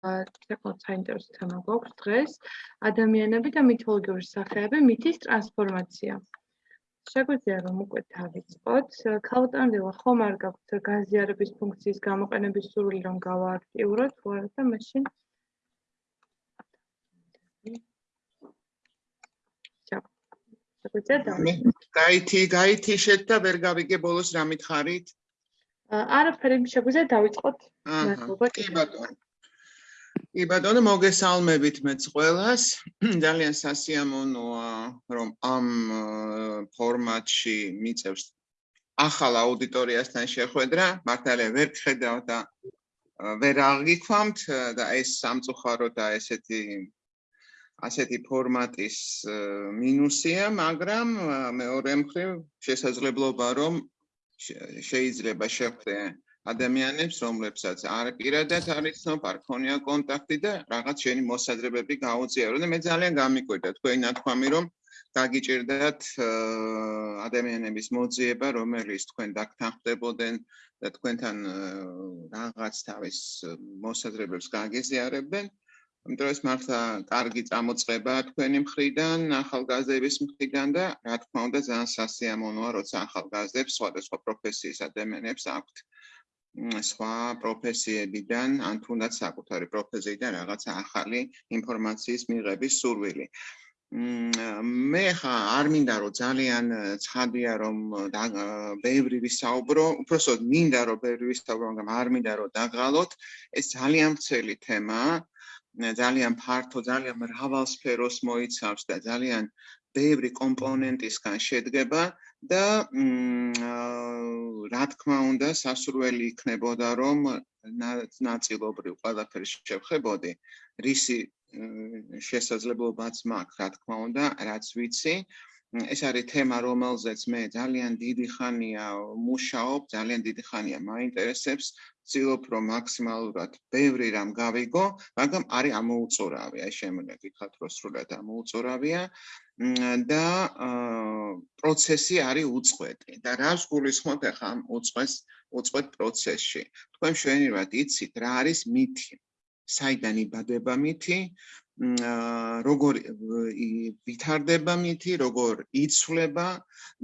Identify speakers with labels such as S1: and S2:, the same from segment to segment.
S1: საკმაოდ საინტერესო თემა გვაქვს დღეს ადამიანები და მითოლოგიური სახეები მითის ტრანსფორმაცია. შეგვიძლია რომ უკვე დავიწყოთ. ქალოტანდილა ხომ არ გაქვთ გაზიარების ფუნქციის გამოყენების სურვილი რომ გავააქტიუროთ, თუ არა და მაშინ
S2: გაითი, გაითი შეთ და ვერ გავიგე ბოლოს რა მითხარით?
S1: არაფერი შეგვიძლია დავიწყოთ.
S2: მადლობა. კი ბატონო. კი ბატონო მოგესალმებით მეც ყველას. ძალიან სასიამოვნოა რომ ამ ფორმატში მიწევს ახალ აუდიტორიასთან შეხვედრა. მართალია ვერ ხედავ და ვერ აღიქვამთ და ეს სამწუხარო და ესეთი ასეთი ფორმატის მინუსია მაგრამ მეორე მხრივ შესაძლებლობა რომ შეიძლება შეხვდე ადამიანებს, რომლებსაც არ პირადად არის ცნობ, არ ქონია კონტაქტი და რაღაც შენი მოსაზრებები გაუწიარო და მე ძალიან გამიკვირდა თქვენი ნათქვამი, რომ დაგიჭirdათ ადამიანების მოძიება, რომელიც თქვენ დაგთანხმდებოდნენ და თქვენთან რაღაც თავის მოსაზრებებს გაგეზიარებდნენ. ამიტომ ეს მართლა კარგი წამოწყება თქვენი მხრიდან, ახალგაზრდების მხრიდან და რა თქმა უნდა ძალიან სასიამოვნოა, როცა ახალგაზრდებს სხვადასხვა პროფესიის ადამიანებს აქვთ სხვა პროფესიებიდან ან თუნდაც საკუთარი პროფესიიდან რაღაც ახალი ინფორმაციის მიღების სურვილი. მე ხა არ მინდა რომ ძალიან ცხადია რომ ბევრი ვისაუბრო, უბრალოდ მინდა რომ ბევრი ვისაუბრო, მაგრამ არ მინდა რომ დაღალოთ. ეს ძალიან ვრცელი თემაა. ძალიან ფართო, ძალიან მრავალ სფეროს მოიცავს და ძალიან ბევრი კომპონენტისგან შედგება. და რა თქმა უნდა სასურველი იქნებოდა რომ ნაწილობრივ ყველაფერს შევხებოდი. რისი შესაძლებლობაც მაქვს რა თქმა უნდა რაც ვიცი. ეს არის თემა რომელზეც მე ძალიან დიდი ხანია მუშაობ ძალიან დიდი ხანია მაინტერესებს ვცდილობ რომ მაქსიმალურად ბევრი რამ გავიგო მაგრამ არის ამოუწურავი აი შემიძლია გითხრათ რომ სრულად ამოუწურავია და პროცესი არის უწყვეტი და რას გულისხმობთ ახლა ამ უწყვეტ უწყვეტ პროცესში? თქვენ შეიძლება იცით რა არის მითი. საიდან იბადება მითი როგორ ვითარდება მითი როგორ იცვლება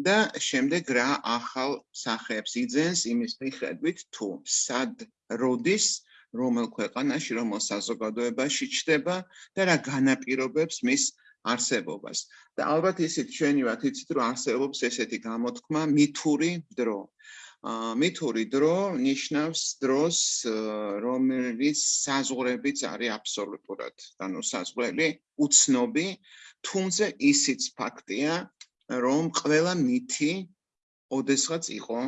S2: და შემდეგ რა ახალ სახეებს იძენს იმის მიხედვით თუ სად როდის რომელ ქვეყანაში რომელ საზოგადოებაში ჩდება და რა განაპირობებს მის არსებობას. და ალბათ ისიც ჩვენი ვართ იცით რომ არსებობს ესეთი გამოთქმა მითური დრო. ა მითური დრო ნიშნავს დროს რომელიც საზღვრებიც არის აბსოლუტურად. ანუ საზღვრები უცნობი თუმცა ისიც ფაქტია რომ ყველა მითი ოდესღაც იყო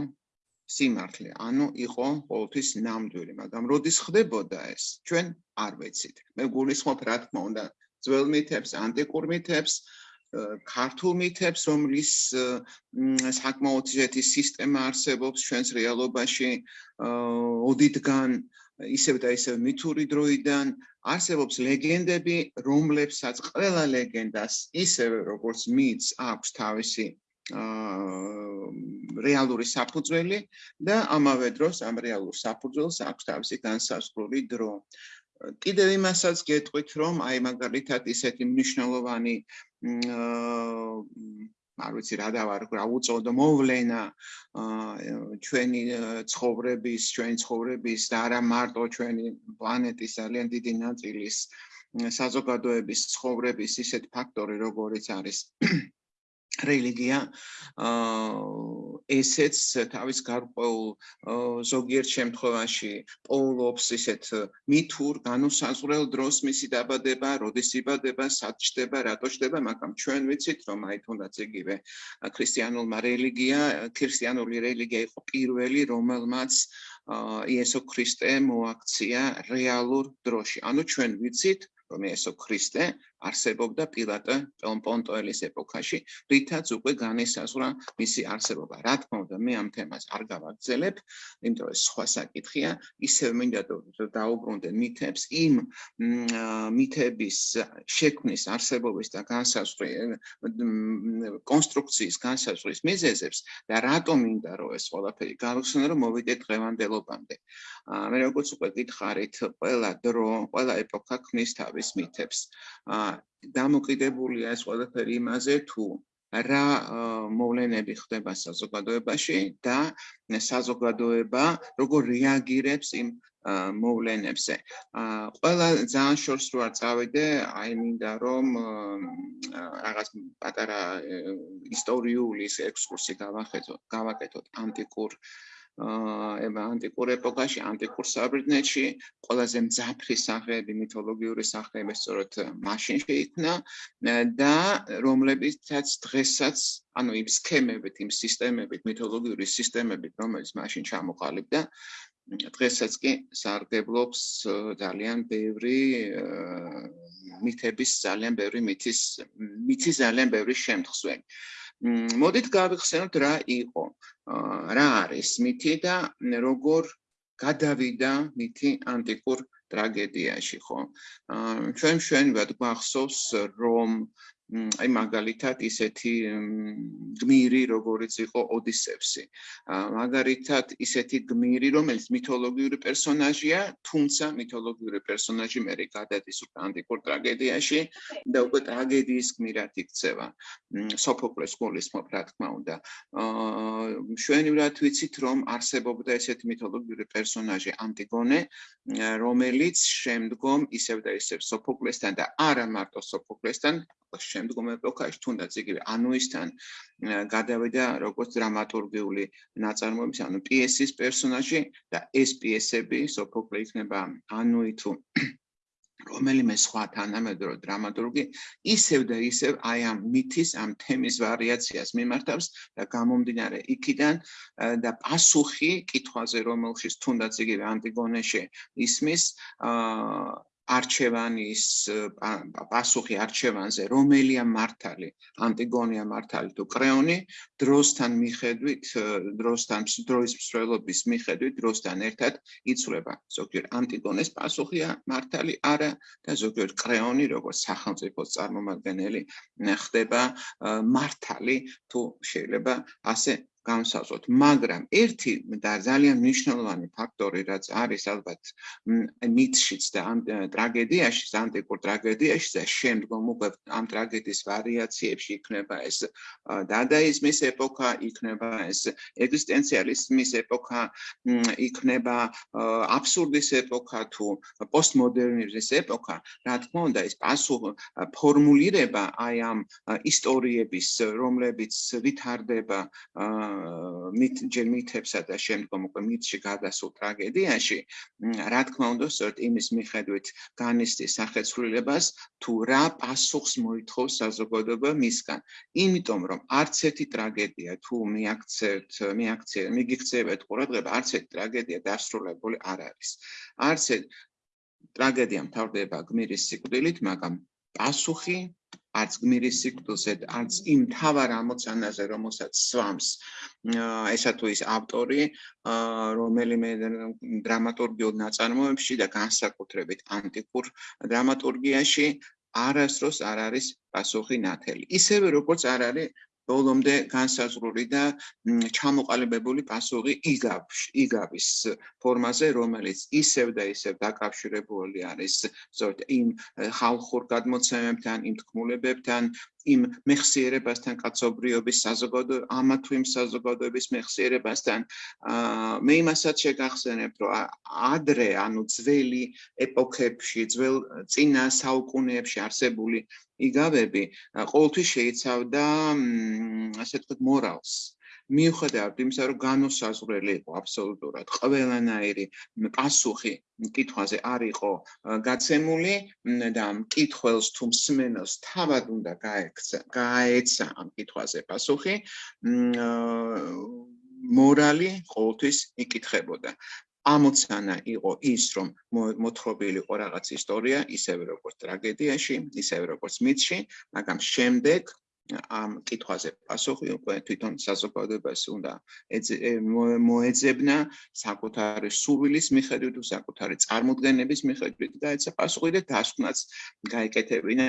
S2: სიმართლე. ანუ იყო ყოველთვის ნამდვილი მაგრამ როდის ხდებოდა ეს? ჩვენ არ ვეცით მე გულისხმობ რა თქმა უნდა ძველ მითებს, ანტიკურ მითებს, ქართულ მითებს, რომლის საკმაოდ ისეთი სისტემა არსებობს ჩვენს რეალობაში ოდითგან ისევ და ისევ მითური დროიდან არსებობს ლეგენდები, რომლებსაც ყველა ლეგენდას ისევე როგორც მითს აქვს თავისი აა რეალური საფუძველი და ამავე დროს ამ რეალურ საფუძველს აქვს თავისი განსაზღვრული დრო. კიდევ იმასაც გეტყვით, რომ აი მაგალითად ისეთი მნიშვნელოვანი არ ვიცი რა დავარ, რა უწოდო მოვლენა ჩვენი ცხოვრების, ჩვენი ცხოვრების და არა მარტო ჩვენი პლანეტის ძალიან დიდი ნაწილის საზოგადოების ცხოვრების ისეთ ფაქტორი, როგორიც არის რელიგია ესეც თავის გარკვეულ ზოგიერთ შემთხვევაში პოულობს ისეთ მითურ განუსაზღვრელ დროს მისი დაბადება, როდის იბადება, სად ჩდება, რატო ჩდება, მაგრამ ჩვენ ვიცით რომ აი თუნდაც იგივე ქრისტიანულმა რელიგია, ქრისტიანული რელიგია იყო პირველი, რომელმაც იესო ქრისტე მოაქცია რეალურ დროში. ანუ ჩვენ ვიცით რომ იესო ქრისტე არსებობდა პილატე პონტოელის ეპოქაში, რითაც უკვე განისაზღვრა მისი არსებობა. რა თქმა უნდა, მე ამ თემას არ გავაგზელებ, იმიტომ რომ სხვა საკითხია, ისევ მინდა დაუბრუნდე მითებს იმ მითების შექმნის არსებობის და განსაზღვრის კონსტრუქციის განსაზღვრის მიზეზებს და რატომ მინდა რომ ეს ყველაფერი გავხსენო რომ მოვიდეთ დღევანდელობამდე. მე როგორც უკვე გითხარით, ყველა დრო, ყველა ეპოქა ქმნის თავის მითებს. დამოკიდებულია ეს ყველაფერი იმაზე თუ რა მოვლენები ხდება საზოგადოებაში და საზოგადოება როგორ რეაგირებს იმ მოვლენებზე. ყველა ძალიან შორს რო არ წავიდე, აი მინდა რომ რაღაც პატარა ისტორიული ექსკურსი გავახედო, გავაკეთოთ ანტიკურ აა ანტიკურ ეპოქაში, ანტიკურ საბრიდნეთში, ყველაზე მძაფრი სახეები, მითოლოგიური სახეები სწორედ მაშინ შეიქმნა და რომლებიცაც დღესაც, ანუ იმ სქემებით, იმ სისტემებით, მითოლოგიური სისტემებით, რომელიც მაშინ ჩამოყალიბდა, დღესაც კი სარგებლობს ძალიან ბევრი მითების, ძალიან ბევრი მითის, მითის ძალიან ბევრი შემთხვევი. მოდით გავიხსენოთ რა იყო. რა არის მითი და როგორ გადავიდა მითი ანტიკურ ტრაგედიაში ხო? ჩვენ ჩვენებად გვახსოვს რომ აი მაგალითად ისეთი გმირი როგორიც იყო ოდისევსი მაგალითად ისეთი გმირი რომელიც მითოლოგიური პერსონაჟია თუმცა მითოლოგიური პერსონაჟი მე გადადის უკვე ანტიკურ ტრაგედიაში და უკვე ტრაგედიის გმირად იქცევა. სოფოკლეს გულისხმობ რა თქმა უნდა. შვენივრად ვიცით რომ არსებობდა ესეთი მითოლოგიური პერსონაჟი ანტიგონე რომელიც შემდგომ ისევ და ისევ სოფოკლესთან და არა მარტო სოფოკლესთან შემდგომ ეპოქაში თუნდაც იგივე ანუისთან გადავიდა როგორც დრამატურგიული ნაწარმოების ანუ პიესის პერსონაჟი და ეს პიესები სოფოკლე იქნება ანუი თუ რომელიმე სხვა თანამედროვე დრამატურგი ისევ და ისევ აი ამ მითის ამ თემის ვარიაციას მიმართავს და გამომდინარე იქიდან და პასუხი კითხვაზე რომელშიც თუნდაც იგივე ანტიგონეში ისმის აა არჩევანის პასუხი არჩევანზე რომელია მართალი ანტიგონია მართალი თუ კრეონი დროსთან მიხედვით დროსთან დროის მსვლელობის მიხედვით დროსთან ერთად იცვლება. ზოგიერთ ანტიგონეს პასუხია მართალი არა და ზოგიერთ კრეონი როგორც სახელმწიფოს წარმომადგენელი ხდება მართალი თუ შეიძლება ასე განსაზღვროთ, მაგრამ ერთი და ძალიან მნიშვნელოვანი ფაქტორი რაც არის ალბათ მითშიც და ამ ტრაგედიაში, ანტიკურ ტრაგედიაში და შემდგომ უკვე ამ ტრაგედიის ვარიაციებში იქნება ეს დადაიზმის ეპოქა, იქნება ეს ეგზისტენციალიზმის ეპოქა, იქნება აბსურდის ეპოქა თუ პოსტმოდერნიზმის ეპოქა, რა თქმა უნდა, ეს პასუხ ფორმულირება აი ამ ისტორიების, რომლებიც ვითარდება აა მით ჯერ მითებსა და შემდგომ უკვე მითში გადასულ ტრაგედიაში რა თქმა უნდა სწორედ იმის მიხედვით განისწის სახეცვლილებას თუ რა პასუხს მოითხოვს საზოგადოება მისგან. იმიტომ რომ არც ერთი ტრაგედია თუ მიაქცევთ მიაქცევთ მიგიქცევთ ყურადღება არც ერთი ტრაგედია დასრულებული არ არის. არც ტრაგედია მთავრდება გმირის სიკვდილით მაგრამ პასუხი არც გმირის სიკვდილზე, არც იმ თავარ ამოცანაზე, რომელსაც სვამს ესა თუ ის ავტორი, რომელიმე დრამატურგიულ ნაწარმოებში და განსაკუთრებით ანტიკურ დრამატურგიაში არასდროს არ არის პასუხი ნათელი. ისევე როგორც არ არის ბოლომდე განსაზღვრული და ჩამოყალიბებული პასუხი იგავს იგავის ფორმაზე რომელიც ისევ და ისევ დაკავშირებული არის ზოგ იმ ხალხურ გადმოცემებთან იმ თქმულებებთან იმ მეხსიერებასთან კაცობრიობის საზოგადო ამა თუ იმ საზოგადოების მეხსიერებასთან აა მე იმასაც შეგახსენებ რომ ადრე ანუ ძველი ეპოქებში ძველ წინა საუკუნეებში არსებული იგავები ყოველთვის შეიცავდა ასე თქვა მორალს მიუხედავად იმისა, რომ განოსაზღვრელი იყო აბსოლუტურად ყველანაირი პასუხი კითხვაზე არ იყო გაცემული და კითხველს თუ მსმენელს თავად უნდა გაექცა, გაეცა ამ კითხვაზე პასუხი. მორალი ყოველთვის იკითხებოდა. ამოცანა იყო ის, რომ მოთხრობილი იყო რაღაც ისტორია, ისევე როგორც ტრაგედიაში, ისევე როგორც მითში, მაგრამ შემდეგ ამ კითხვაზე პასუხი უკვე თვითონ საზოგადოებას უნდა მოეძებნა საკუთარი სურვილის მიხედვით საკუთარი წარმოდგენების მიხედვით და ეცა პასუხი და დასკვნაც გაიკეთებინა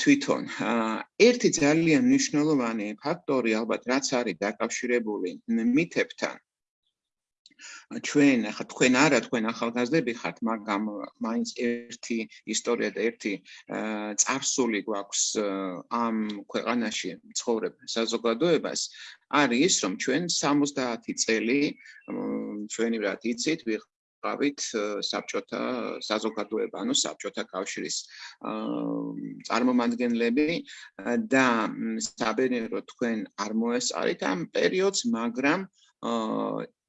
S2: თვითონ. ერთი ძალიან მნიშვნელოვანი ფაქტორი ალბათ რაც არის დაკავშირებული მითებთან ჩვენ ახლა თქვენ არა თქვენ ახალგაზრდები ხართ, მაგრამ მაინც ერთი ისტორია და ერთი წარსული გვაქვს ამ ქვეყანაში ცხოვრებ საზოგადოებას. არის ის, რომ ჩვენ 70 წელი ჩვენი რა იცით, ვიყავით საბჭოთა საზოგადოება, ანუ საბჭოთა კავშირის წარმომადგენლები და საბედნიეროდ თქვენ არ მოესწარით ამ პერიოდს, მაგრამ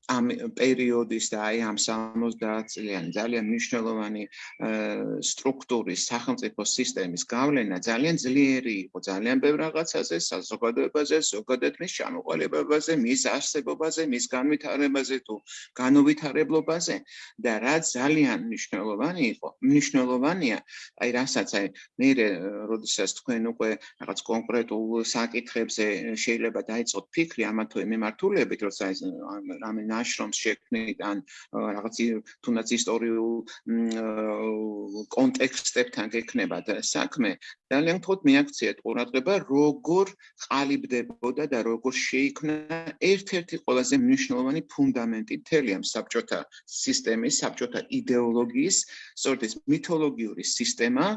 S2: ამ პერიოდის და აი ამ 70 წლიანი ძალიან მნიშვნელოვანი სტრუქტურის სახელმწიფო სისტემის გავლენა ძალიან ძლიერი იყო. ძალიან ბევრ რაღაცაზე, საზოგადოებაზე, ზოგადად მის ჩამოყალიბებაზე, მის არსებობაზე, მის განვითარებაზე თუ განუვითარებლობაზე და რა ძალიან მნიშვნელოვანი იყო, მნიშვნელოვანია, აი რასაც აი მე როდესაც თქვენ უკვე რაღაც კონკრეტულ საკითხებზე შეიძლება დაიწყოთ ფიქრი ამა თუ იმ მიმართულებით, როცა ეს რამე ნაშრომს შექმნით ან რაღაც თუნდაც ისტორიულ კონტექსტებთან გექნებათ საქმე ძალიან თოთ მიაქციეთ ყურადღება როგორ ყალიბდებოდა და როგორ შეიქმნა ერთ-ერთი ყველაზე მნიშვნელოვანი ფუნდამენტი მთელი ამ საბჭოთა სისტემის საბჭოთა იდეოლოგიის სწორედ ეს მითოლოგიური სისტემა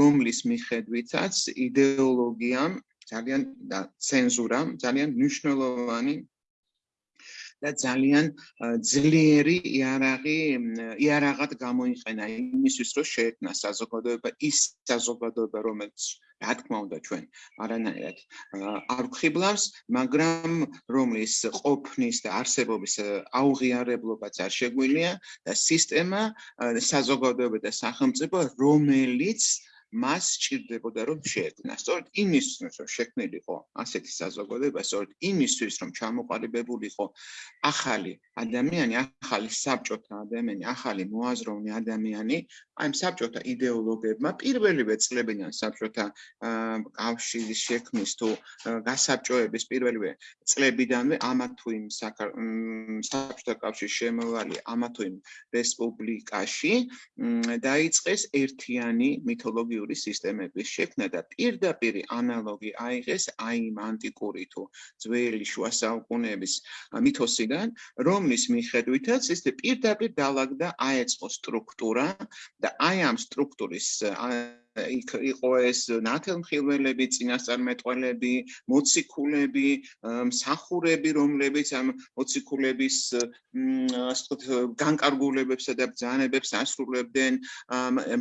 S2: რომლის მიხედვითაც იდეოლოგიამ ძალიან და ცენზურამ ძალიან მნიშვნელოვანი და ძალიან ძლიერი იარაღი იარაღად გამოიყენა იმისთვის რომ შეექმნა საზოგადოება ის საზოგადოება რომელიც რა თქმა უნდა ჩვენ არანაირად არ ვხიბლავს მაგრამ რომლის ყოფნის და არსებობის აუღიარებლობაც არ შეგვილია და სისტემა საზოგადოება და სახელმწიფო რომელიც მას სჭირდებოდა რომ შეექმნა. სწორედ იმისთვის რომ შექმნილიყო ასეთი საზოგადოება, სწორედ იმისთვის რომ ჩამოყალიბებულიყო ახალი ადამიანი, ახალი საბჭოთა ადამიანი, ახალი მოაზროვნე ადამიანი, აი საბჭოთა идеოლოგებმა პირველივე წლებიდან საბჭოთა კავშირის შექმნის თუ გასაბჭოების პირველივე წლებიდანვე ამა თუ იმ საბჭოთა კავშირის შემოვალი ამა თუ იმ რესპუბლიკაში დაიწყეს ერთიანი მითოლოგიური იდეოლოგიური სისტემების შექმნა და პირდაპირ ანალოგი აიღეს აი იმ ანტიკური თუ ძველი შუა საუკუნეების მითოსიდან, რომლის მიხედვითაც ის პირდაპირ დაალაგდა აეწყო სტრუქტურა და აი ამ სტრუქტურის იქ იყო ეს ნათელმხილველები, წინასწარმეტყველები, მოციქულები, მსახურები, რომლებიც ამ მოციქულების ასე ვთქვათ, განკარგულებებსა და ბრძანებებს ასრულებდნენ,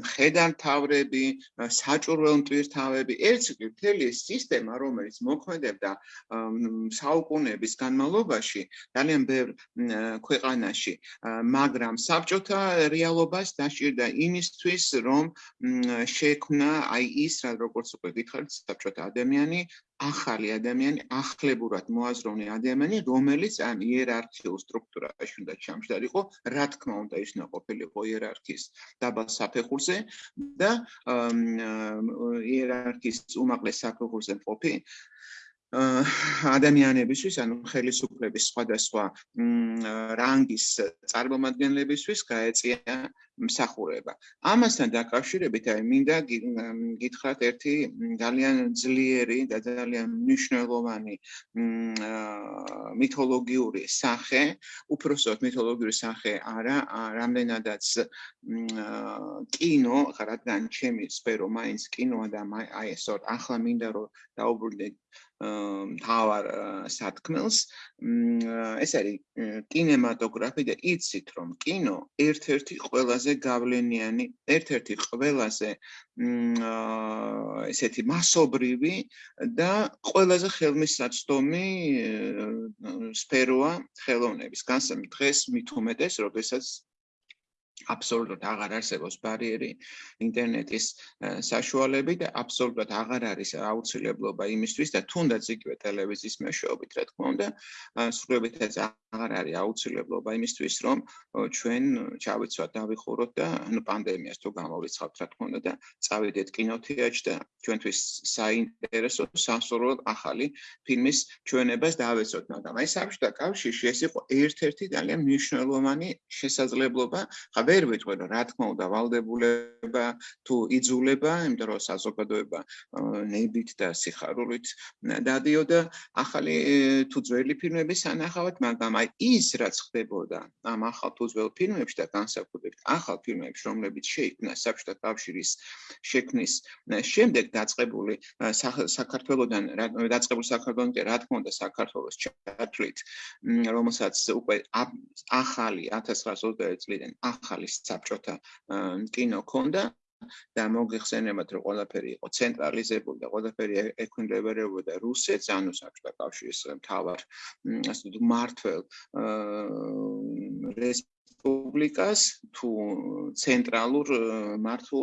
S2: მხედართავები, საჭურველ მტვირთავები, ერთ მთელი სისტემა, რომელიც მოქმედებდა საუკუნეების განმავლობაში, ძალიან ბევრ ქვეყანაში, მაგრამ საბჭოთა რეალობას დაჭირდა იმისთვის, რომ შე შექმნა აი ის რა როგორც უკვე გითხარით საბჭოთა ადამიანი ახალი ადამიანი ახლებურად მოაზროვნე ადამიანი რომელიც ამ იერარქიულ სტრუქტურაში უნდა ჩამჯდარიყო რა თქმა უნდა ის უნდა ყოფილიყო იერარქიის დაბალ საფეხურზე და იერარქიის უმაღლეს საფეხურზე ყოფი ადამიანებისთვის, ანუ ხელისუფლების სხვადასხვა რანგის წარმომადგენლებისთვის გაეწია მსახურება. ამასთან დაკავშირებით აი მინდა გითხრათ ერთი ძალიან ძლიერი და ძალიან მნიშვნელოვანი მითოლოგიური სახე, უпроსტოდ მითოლოგიური სახე არა, რამდენადაც კინო, რადგან ჩემი სფერო მაინც კინოა და აი სწორედ ახლა მინდა რომ დაუბრუნდეთ თავარ სათქმელს ეს არის კინემატოგრაფი და იცით რომ კინო ერთ-ერთი ყველაზე გავლენიანი ერთ-ერთი ყველაზე ესეთი მასობრივი და ყველაზე ხელმისაწვდომი სფეროა ხელოვნების. განსამ დღეს მithumetes როდესაც აბსოლუტურად აღარ არსებობს ბარიერი ინტერნეტის საშუალებით და აბსოლუტურად აღარ არის აუცილებლობა იმისთვის და თუნდაც იგივე ტელევიზიის მეშვეობით რა თქმა უნდა სრულიადაც აღარ არის აუცილებლობა იმისთვის რომ ჩვენ ჩავიცვათ დავიხუროთ და ანუ პანდემიას თუ გამოვიცხავთ რა თქმა უნდა და წავიდეთ კინოთეატრში და ჩვენთვის საინტერესო სასურველ ახალი ფილმის ჩვენებას დავეცოთ მაგრამ აი საბჭოთა კავშირში ეს იყო ერთ-ერთი ძალიან მნიშვნელოვანი შესაძლებლობა ხა ვერ ვიტყვი რომ რა თქმა უნდა ვალდებულება თუ იძულება, იმიტომ რომ საზოგადოება ნებით და სიხარულით დადიოდა ახალი თუ ძველი ფილმების ანახავად, მაგრამ აი ის რაც ხდებოდა ამ ახალ თუ ძველ ფილმებში და განსაკუთრებით ახალ ფილმებში, რომლებიც შეიქმნა საბჭოთა კავშირის შექმნის შემდეგ დაწყებული საქართველოსთან დაწყებული საქართველოსთან რა თქმა უნდა საქართველოს ჩათვლით, რომელსაც უკვე ახალი 1921 წლიდან ახალი ახალი საბჭოთა კინო ქონდა და მოგეხსენებათ რომ ყველაფერი იყო ცენტრალიზებული და ყველაფერი ექვემდებარებოდა რუსეთს ანუ საბჭოთა კავშირის მთავარ ასე ვთქვათ მართლ რესპუბლიკას თუ ცენტრალურ მართლ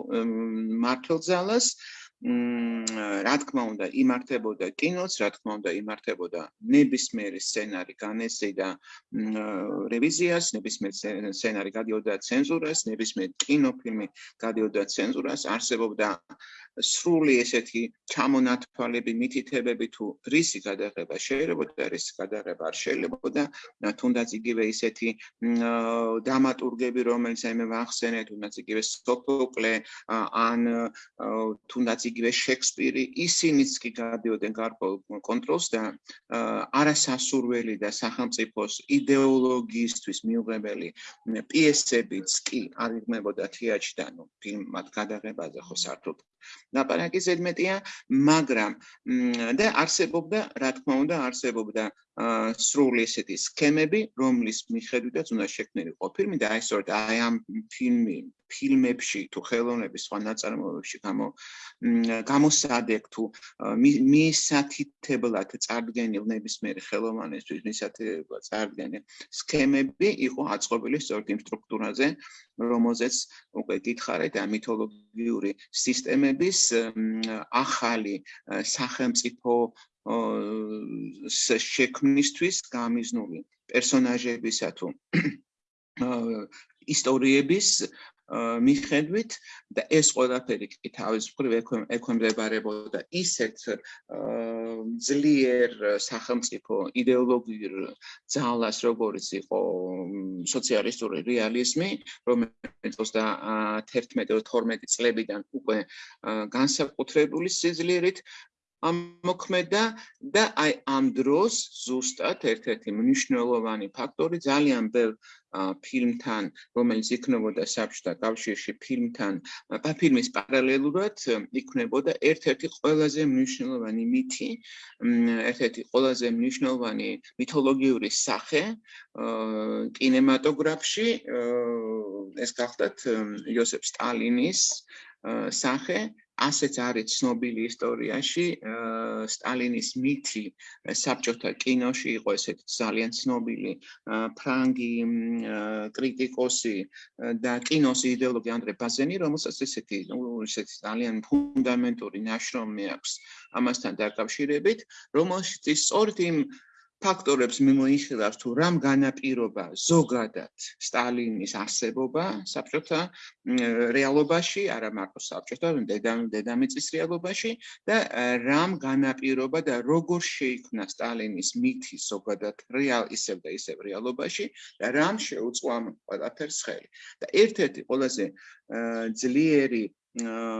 S2: მართლძალას რა თქმა უნდა იმართებოდა კინოც, რა თქმა უნდა იმართებოდა ნებისმიერი სცენარი განეცედა რევიზიას, ნებისმიერი სცენარი გადიოდა ცენზურას, ნებისმიერი კინოფილმი გადიოდა ცენზურას, არსებობდა სრული ესეთი ჩამონათვალები, მითითებები თუ რისი გადაღება შეიძლება, რისი გადაღება არ შეიძლება, თუნდაც იგივე ესეთი დამატურგები, რომელიც აი მე ვახსენე, თუნდაც იგივე სოფოკლე ან თუნდაც იგივე შექსპირი, ისინიც კი გადიოდნენ გარკვეულ კონტროლს და არასასურველი და სახელმწიფოს იდეოლოგიისთვის მიუღებელი პიესებიც კი არ იღმებოდა თეატრიდან, ნუ ფილმად გადაღებაზე ხო საერთოდ ნაპარაკი ზედმეტია, მაგრამ და არსებობდა, რა თქმა უნდა, არსებობდა სრული ესეთი სქემები, რომლის მიხედვითაც უნდა შექმნილიყო ფილმი და აი სწორედ აი ამ ფილმი ფილმებში თუ ხელოვნების სხვა ნაწარმოებებში გამო გამოსადეკ თუ მისათითებლად წარდგენილ ნებისმიერ ხელოვნებისთვის მისათითებლად წარდგენილ სქემები იყო აწყობილი სწორედ იმ სტრუქტურაზე, რომელზეც უკვე გითხარით ამ მითოლოგიური სისტემების ახალი სახელმწიფო შექმნისთვის გამიზნული პერსონაჟებისა თუ ისტორიების მიხედვით და ეს ყველაფერი კი თავის მხრივ ექვემდებარებოდა ისეთ ძლიერ სახელმწიფო იდეოლოგიურ ძალას, როგორც იყო სოციალისტური რეალიზმი, რომელიც 21-12 წლებიდან უკვე განსაკუთრებული სიძლიერით ამოქმედა და აი ამ დროს ზუსტად ერთ-ერთი მნიშვნელოვანი ფაქტორი ძალიან ბევრ ფილმთან, რომელიც იქნებოდა საბჭოთა კავშირში ფილმთან, ფილმის პარალელურად იქნებოდა ერთ-ერთი ყველაზე მნიშვნელოვანი მითი, ერთ-ერთი ყველაზე მნიშვნელოვანი მითოლოგიური სახე კინემატოგრაფში, ეს გახლდათ იოსებ სტალინის სახე ასეც არის ცნობილი ისტორიაში სტალინის მითი საბჭოთა კინოში იყო ესეთ ძალიან ცნობილი ფრანგი კრიტიკოსი და კინოს იდეოლოგი ანდრე ბაზენი რომელსაც ესეთი ესეთი ძალიან ფუნდამენტური ნაშრომი აქვს ამასთან დაკავშირებით რომელშიც სწორედ იმ ფაქტორებს მიმოიხილავს თუ რამ განაპირობა ზოგადად სტალინის არსებობა საბჭოთა რეალობაში, არა მარტო საბჭოთა, დედამიწის რეალობაში და რამ განაპირობა და როგორ შეიქმნა სტალინის მითი ზოგადად რეალ ისევ და ისევ რეალობაში და რამ შეუწყო ამ ყველაფერს ხელი. და ერთ-ერთი ყველაზე ძლიერი აა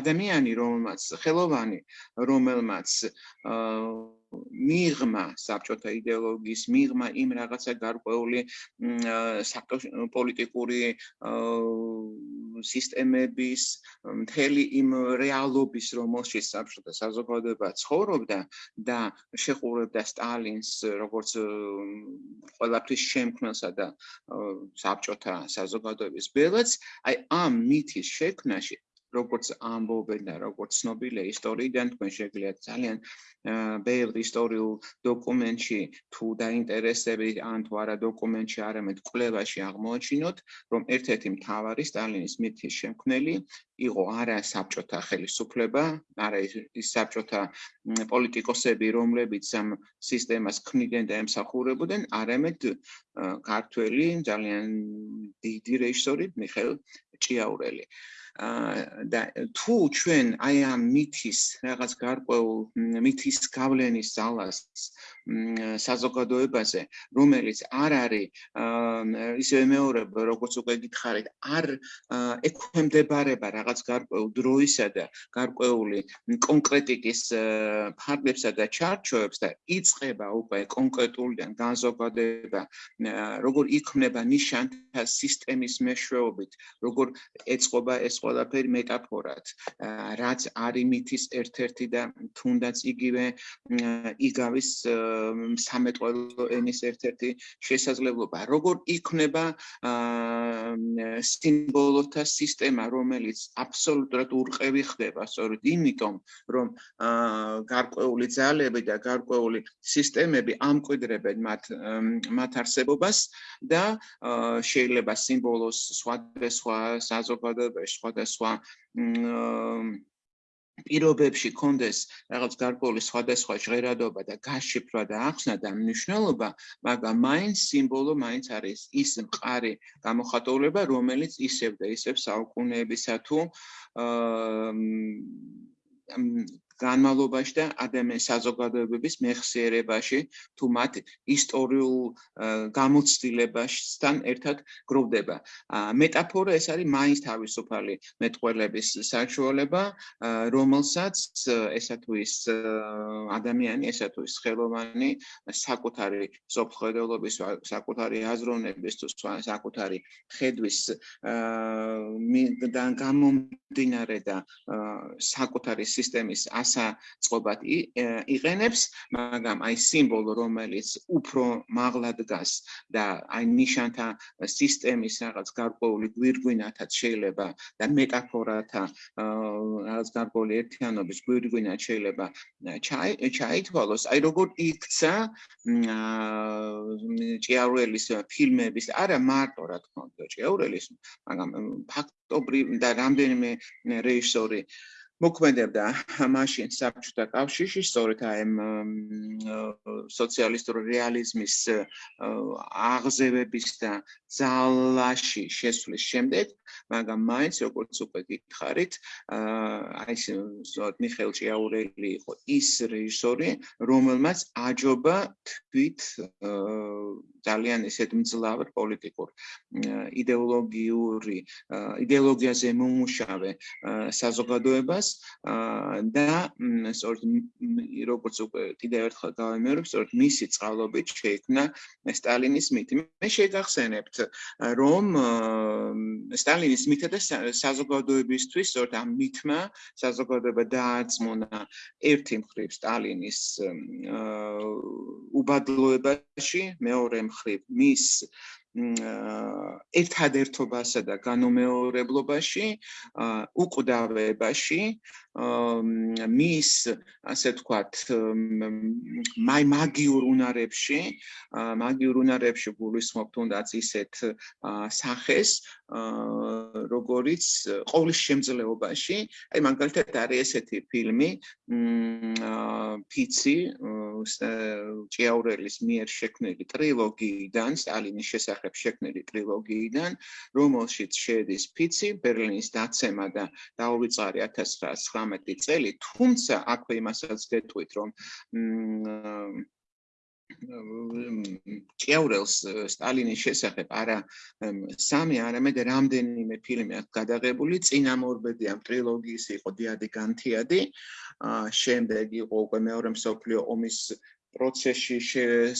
S2: ადამიანი რომელმაც ხელოვანი რომელმაც მიღმა საბჭოთა იდეოლოგიის მიღმა იმ რაღაცა გარკვეული პოლიტიკური სისტემების მთელი იმ რეალობის რომელშიც საბჭოთა საზოგადოება ცხოვრობდა და შეხურებდა სტალინს როგორც ყველაფრის შემქმნელსა და საბჭოთა საზოგადოების ბელადს აი ამ მითის შექმნაში როგორც ამბობენ და როგორც ცნობილია ისტორიიდან თქვენ შეგიძლიათ ძალიან ბევრ ისტორიულ დოკუმენტში თუ დაინტერესებით ან თუ არა დოკუმენტში არამედ კვლევაში აღმოაჩინოთ რომ ერთ-ერთი მთავარი სტალინის მითის შემქმნელი იყო არა საბჭოთა ხელისუფლება, არა ის საბჭოთა პოლიტიკოსები, რომლებიც ამ სისტემას ქმნიდნენ და ემსახურებოდნენ, არამედ ქართველი ძალიან დიდი რეჟისორი მიხეილ ჭიაურელი. და თუ ჩვენ აი ამ მითის რაღაც გარკვეულ მითის გავლენის ძალას საზოგადოებაზე, რომელიც არ არის ისე მეორებ როგორც უკვე გითხარით, არ ექვემდებარება რაღაც გარკვეულ დროისა და გარკვეული კონკრეტიკის ფარგლებსა და ჩარჩოებს და იწება უკვე კონკრეტულიდან განზოგადება, როგორ იქმნება ნიშანთა სისტემის მეშვეობით, როგორ ეწყობა ეს ყველაფერი მეტაფორად რაც არის მითის ერთ-ერთი და თუნდაც იგივე იგავის სამეთყველო ენის ერთ-ერთი შესაძლებლობა როგორ იქნება სიმბოლოთა სისტემა რომელიც აბსოლუტურად ურყევი ხდება. სწორედ იმიტომ რომ გარკვეული ძალები და გარკვეული სისტემები ამკვიდრებენ მათ მათ არსებობას და შეიძლება სიმბოლოს სხვადასხვა საზოგადოებაში სხვადასხვა პირობებში კონდეს რაღაც გარკვეული სხვადასხვა ჟღერადობა და გაშიფრვა და ახსნა და მნიშვნელობა, მაგრამ მაინც სიმბოლო მაინც არის ის მყარი გამოხატულება, რომელიც ისევ და ისევ საუკუნეებისა თუ აა განმავლობაში და ადამიანის საზოგადოებების მეხსიერებაში თუ მათ ისტორიულ გამოცდილებასთან ერთად გროვდება. მეტაფორა ეს არის მაინც თავისუფალი მეტყველების საშუალება, რომელსაც ესა თუ ის ადამიანი, ესა თუ ის ხელოვანი საკუთარი სოფხედელობის, საკუთარი აზროვნების თუ საკუთარი ხედვის და გამომდინარე და საკუთარი სისტემის გასაწყობად იყენებს, მაგრამ აი სიმბოლო, რომელიც უფრო მაღლად დგას და აი ნიშანთა სისტემის რაღაც გარკვეული გვირგვინათაც შეიძლება და მეტაფორათა რაღაც გარკვეული ერთიანობის გვირგვინათ შეიძლება ჩაითვალოს, აი როგორ იქცა ჭიაურელის ფილმების, არა მარტო რა თქმა უნდა ჭიაურელის, მაგრამ ფაქტობრივ და რამდენიმე რეჟისორი მოქმედებდა მაშინ საბჭოთა კავშირში სწორედ აი სოციალისტური რეალიზმის აღზევების და ძალაში შესვლის შემდეგ, მაგრამ მაინც როგორც უკვე გითხარით, აი ეს სწორედ მიხეილ ჭიაურელი იყო ის რეჟისორი, რომელმაც აჯობა თვით ძალიან ისეთ მძლავრ პოლიტიკურ იდეოლოგიური იდეოლოგიაზე მომუშავე საზოგადოებას და სწორედ როგორც უკვე კიდევ ერთხელ გავიმეორებ, სწორედ მისი წყალობით შეიქმნა სტალინის მითი. მე შეგახსენებთ, რომ სტალინის მითი და საზოგადოებისთვის სწორედ ამ მითმა საზოგადოება დაარწმუნა ერთი მხრივ სტალინის უბადლოებაში, მეორე მხრივ მის ერთადერთობასა და განუმეორებლობაში, უკვდავებაში, მის ასე ვთქვათ, მაი მაგიურ უნარებში, მაგიურ უნარებში გულისხმობ თუნდაც ისეთ სახეს, როგორიც ყოვლის შემძლეობაში, აი მაგალითად არის ესეთი ფილმი, ფიცი, ჭიაურელის მიერ შექმნილი ტრილოგიიდან, სტალინის შესახებ შესახებ შექმნილი ტრილოგიიდან, რომელშიც შედის ფიცი, ბერლინის დაცემა და დაუვიწყარი 1919 წელი, თუმცა აქვე იმასაც გეტყვით, რომ ჭიაურელს სტალინის შესახებ არა სამი, არამედ რამდენიმე ფილმი აქვს გადაღებული, წინამორბედი ამ ტრილოგიის იყო დიადი განთიადი, შემდეგ იყო უკვე მეორე მსოფლიო ომის პროცესში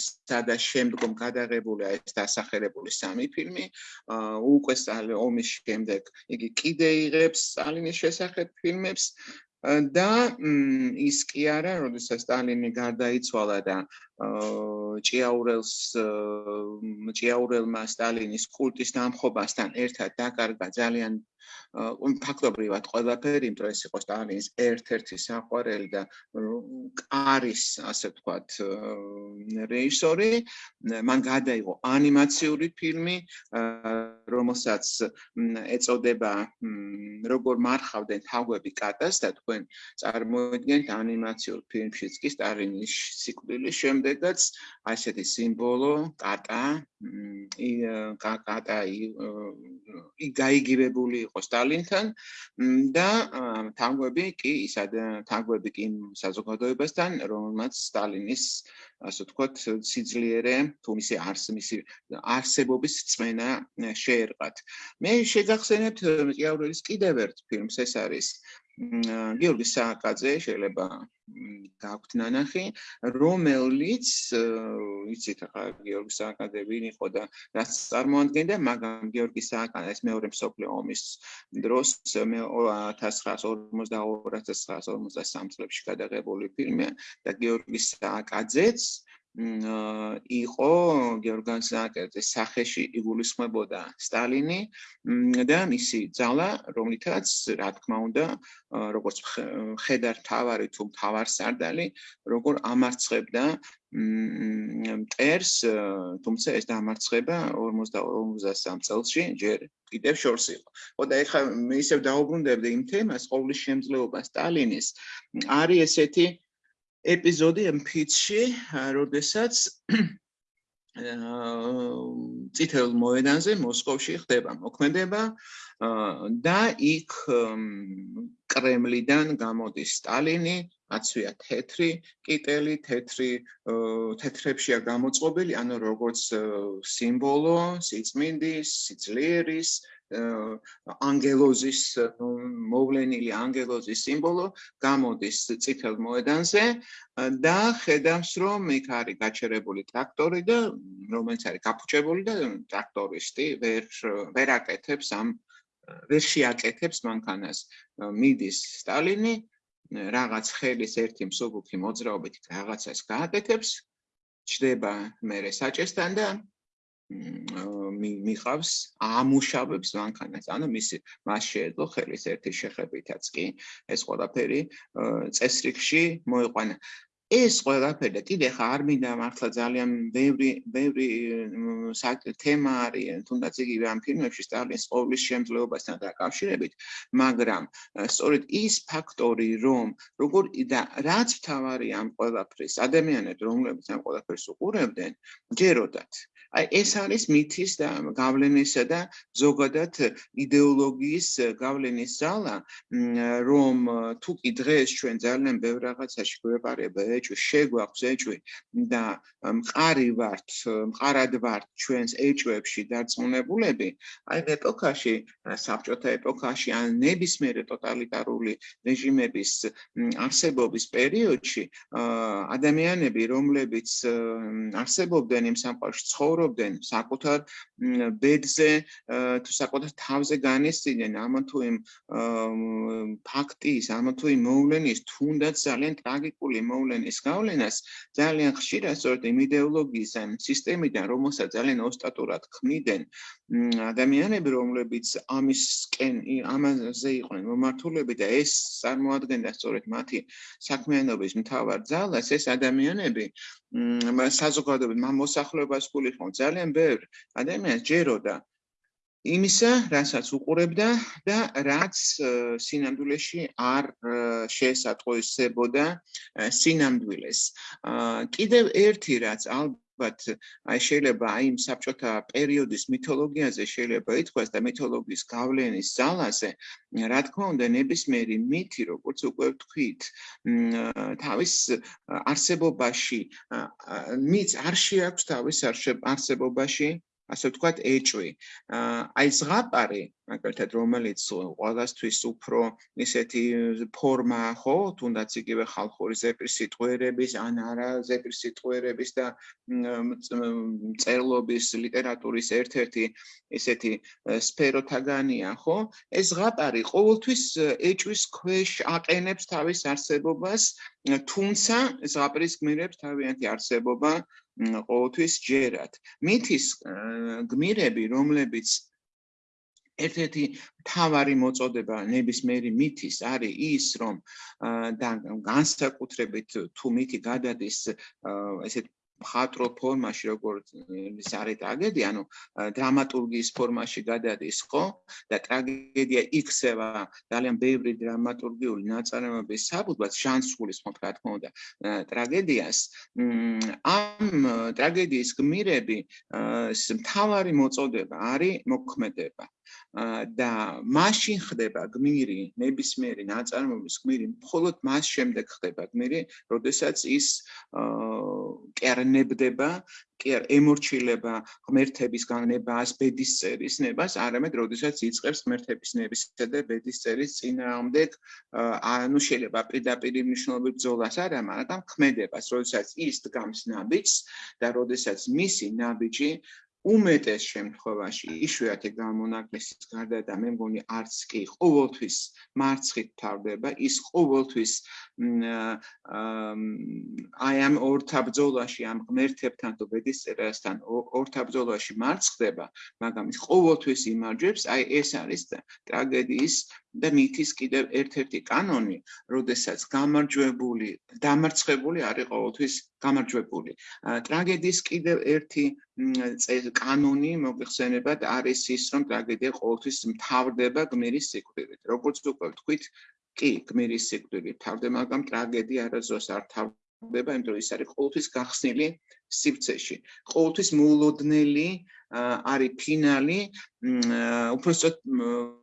S2: სადა შემდგომ გადაღებული ეს დასახელებული სამი ფილმი. უკვე ომის შემდეგ იგი კიდე იღებს სტალინის შესახებ ფილმებს. და ის კი არა, როდესაც სტალინი გარდაიცვალა და ჭიაურელს ჭიაურელმა სტალინის კულტის დამხობასთან ერთად დაკარგა ძალიან ფაქტობრივად ყველაფერი, იმიტომ ეს იყო სტალინის ერთ-ერთი საყვარელი და კარის, ასე ვთქვათ, რეჟისორი. მან გადაიღო ანიმაციური ფილმი, რომელსაც ეწოდება როგორ მარხავდნენ თაგვები კატას და თქვენ წარმოიდგენთ ანიმაციურ ფილმშიც კი სტალინის სიკვდილის შემდეგაც ასეთი სიმბოლო კატა კატა ი გაიგივებული იყო სტალინთან და თაგვები კი ისად თაგვები კი საზოგადოებასთან რომელმაც სტალინის ასე ვთქვათ სიძლიერე თუ მისი არს მისი არსებობის წმენა შეერყათ. მე შეგახსენებთ ჭიაურელის კიდევ ერთ ფილმს ეს არის გიორგი სააკაძე შეიძლება გაქვთ ნანახი რომელიც იცით ახლა გიორგი სააკაძე ვინ იყო და რაც წარმოადგენდა მაგრამ გიორგი სააკაძე ეს მეორე მსოფლიო ომის დროს მე 1942-1943 წლებში გადაღებული ფილმია და გიორგი სააკაძეც იყო გეორგან სააკაძის სახეში იგულისხმებოდა სტალინი და მისი ძალა, რომლითაც რა თქმა უნდა, როგორც ხედარ თავარი თუ თავარსარდალი, როგორ ამარცხებდა მტერს, თუმცა ეს დამარცხება 42-53 წელსში ჯერ კიდევ შორს იყო. ხო და ეხლა მე ისევ დაუბრუნდებდი იმ თემას, ყოვლის შემძლეობა სტალინის არის ესეთი ეპიზოდი ფიჩში, როდესაც წითელ მოედანზე მოსკოვში ხდება მოქმედება და იქ კრემლიდან გამოდის სტალინი, აცვია თეთრი კიტელი, თეთრი თეთრებშია გამოწყობილი, ანუ როგორც სიმბოლო სიწმინდის, სიძლიერის, ანგელოზის მოვლენილი ანგელოზის სიმბოლო გამოდის წითელ მოედანზე და ხედავს რომ იქ არის გაჩერებული ტრაქტორი და რომელიც არის გაფუჭებული და ტრაქტორისტი ვერ ვერ აკეთებს ამ ვერ შეაკეთებს მანქანას. მიდის სტალინი რაღაც ხელის ერთი მსუბუქი მოძრაობით რაღაცას გააკეთებს ჩდება მერე საჭესთან და მიყავს ამუშავებს მანქანას. ანუ მისი მას შეეძლო ხელის ერთი შეხებითაც კი ეს ყველაფერი წესრიგში მოიყვანა. ეს ყველაფერი და კიდე ხა არ მინდა მართლა ძალიან ბევრი ბევრი თემა არის თუნდაც იგივე ამ ფილმებში სტალინის ყოვლის შემძლეობასთან დაკავშირებით მაგრამ სწორედ ის ფაქტორი რომ როგორ და რაც თავარი ამ ყველაფრის ადამიანებს რომლებიც ამ ყველაფერს უყურებდნენ ჯეროდათ აი ეს არის მითის და გავლენისა და ზოგადად იდეოლოგიის გავლენის ძალა, რომ თუ კი დღეს ჩვენ ძალიან ბევრ რაღაცაში გვეყარება ეჭვი, შეგვაქვს ეჭვი და მყარი ვართ, მყარად ვართ ჩვენს ეჭვებში დარწმუნებულები, აი ეპოქაში, საბჭოთა ეპოქაში ან ნებისმიერი ტოტალიტარული რეჟიმების არსებობის პერიოდში ადამიანები, რომლებიც არსებობდნენ იმ სამყაროში, ცხოვრობდნენ ცხოვრობდნენ საკუთარ ბედზე თუ საკუთარ თავზე განესწინენ ამა თუ იმ ფაქტის ამა თუ იმ მოვლენის თუნდაც ძალიან ტრაგიკული მოვლენის გავლენას ძალიან ხშირად სწორედ იმ იდეოლოგიის ან სისტემიდან რომელსაც ძალიან ოსტატურად ქმნიდნენ ადამიანები რომლებიც ამისკენ ამაზე იყვნენ მომართულები და ეს წარმოადგენდა სწორედ მათი საქმიანობის მთავარ ძალას ეს ადამიანები საზოგადოებრივ მოსახლეობას გულიყო ძალიან ბევრი ადამიანს ჯეროდა იმისა, რასაც უყურებდა და რაც სინამდვილეში არ შეესატყვისებოდა სინამდვილეს. კიდევ ერთი რაც ალბათ ვთქვათ, აი შეიძლება აი იმ საბჭოთა პერიოდის მითოლოგიაზე შეიძლება ითქვას და მითოლოგიის გავლენის ძალაზე, რა თქმა უნდა, ნებისმიერი მითი, როგორც უკვე ვთქვით, თავის არსებობაში მიც არ შეაქვს თავის არსებობაში ასე ვთქვათ, ეჭვი. აი ზღაპარი, მაგალითად, რომელიც ყოველასთვის უფრო ისეთი ფორმა, ხო, თუნდაც იგივე ხალხური ზეპრის სიტყვერების, ან არა ზეპრის სიტყვერების და წერლობის ლიტერატურის ერთ-ერთი ესეთი სფეროთაგანია, ხო? ეს ზღაპარი ყოველთვის ეჭვის ქვეშ აყენებს თავის არსებობას, თუმცა ზღაპრის გმირებს თავიანთი არსებობა ყოველთვის ჯერათ. მითის გმირები, რომლებიც ერთ-ერთი თავარი მოწოდება ნებისმიერი მითის არის ის, რომ და განსაკუთრებით თუ მითი გადადის ესეთ მხატვრო ფორმაში როგორც ის არის ტრაგედია, ანუ დრამატურგიის ფორმაში გადადის, ხო? და ტრაგედია იქცევა ძალიან ბევრი დრამატურგიული ნაწარმოების საბუთად, შანსულის, ხო, რა თქმა უნდა, ტრაგედიას. ამ ტრაგედიის გმირები მთავარი მოწოდება არის მოქმედება. და მაშინ ხდება გმირი, ნებისმიერი ნაწარმოების გმირი, მხოლოდ მას შემდეგ ხდება გმირი, როდესაც ის კერნებდება, კერ ემორჩილება ღმერთების განებას, ბედის წერის ნებას, არამედ როდესაც იწყებს ღმერთების ნებისა და ბედის წერის წინააღმდეგ, ანუ შეიძლება პირდაპირ მნიშვნელობით ბრძოლას არა, მაგრამ ქმედებას, როდესაც ის დგამს ნაბიჯს და როდესაც მისი ნაბიჯი უმეტეს შემთხვევაში იშვიათი გამონაკლისის გარდა და მე მგონი არც კი ყოველთვის მარცხით თავდება ის ყოველთვის აი ამ ორთაბძოლაში ამ ღმერთებთან თუ ბედისწერასთან ორთაბძოლაში მარცხდება მაგრამ ის ყოველთვის იმარჯვებს აი ეს არის ტრაგედიის და მითის კიდევ ერთ-ერთი კანონი, როდესაც გამარჯვებული, დამარცხებული არის ყოველთვის გამარჯვებული. ტრაგედიის კიდევ ერთი კანონი მოიხსენებათ არის ის, რომ ტრაგედია ყოველთვის მთავრდება გმირის სიკვდილით. როგორც უკვე ვთქვით, კი, გმირის სიკვდილით მთავრდება, მაგრამ ტრაგედია არასდროს არ მთავრდება, იმიტომ რომ ის არის ყოველთვის გახსნილი სივრცეში. ყოველთვის მოულოდნელი არის ფინალი, უბრალოდ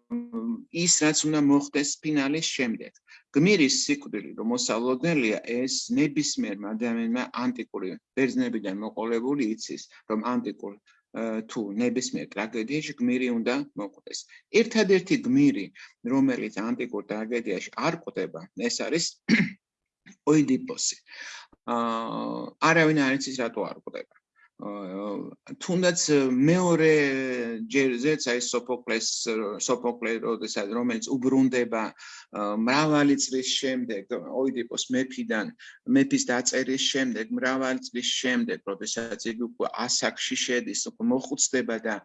S2: ის რაც უნდა მოხდეს ფინალის შემდეგ. გმირის სიკვდილი, რომ მოსალოდნელია, ეს ნებისმიერ ადამიანმა ანტიკური ბერძნებიდან მოყოლებული იცის, რომ ანტიკურ თუ ნებისმიერ ტრაგედიაში გმირი უნდა მოყვდეს. ერთადერთი გმირი, რომელიც ანტიკურ ტრაგედიაში არ ყვდება, ეს არის ოიდიპოსი. აა არავინ არ იცის რატო არ ყვდება. თუნდაც მეორე ჯერზეც აი სოფოკლეს სოფოკლე როდესაც რომელიც უბრუნდება მრავალი წლის შემდეგ ოიდიპოს მეფიდან მეფის დაწერის შემდეგ მრავალი წლის შემდეგ როდესაც იგი უკვე ასაკში შედის უკვე მოხუცდება და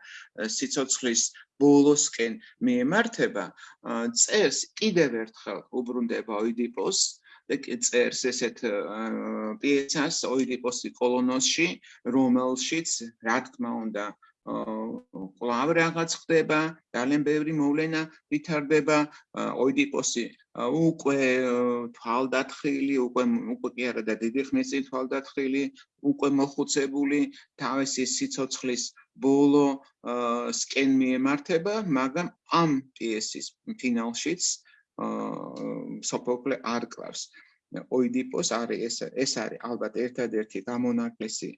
S2: სიცოცხლის ბოლოსკენ მიემართება წერს კიდევ ერთხელ უბრუნდება ოიდიპოს წერს ესეთ პიესას ოიდიპოსი კოლონოსში, რომელშიც რა თქმა უნდა კლავ რაღაც ხდება, ძალიან ბევრი მოვლენა ვითარდება, ოიდიპოსი უკვე თვალდათხილი, უკვე უკვე კი არა და დიდი ხნის წინ თვალდათხილი, უკვე მოხუცებული, თავისი სიცოცხლის ბოლო სკენ მიემართება, მაგრამ ამ პიესის ფინალშიც სოფოკლე არ კლავს. ოიდიპოს არის ეს ეს არის ალბათ ერთადერთი გამონაკლისი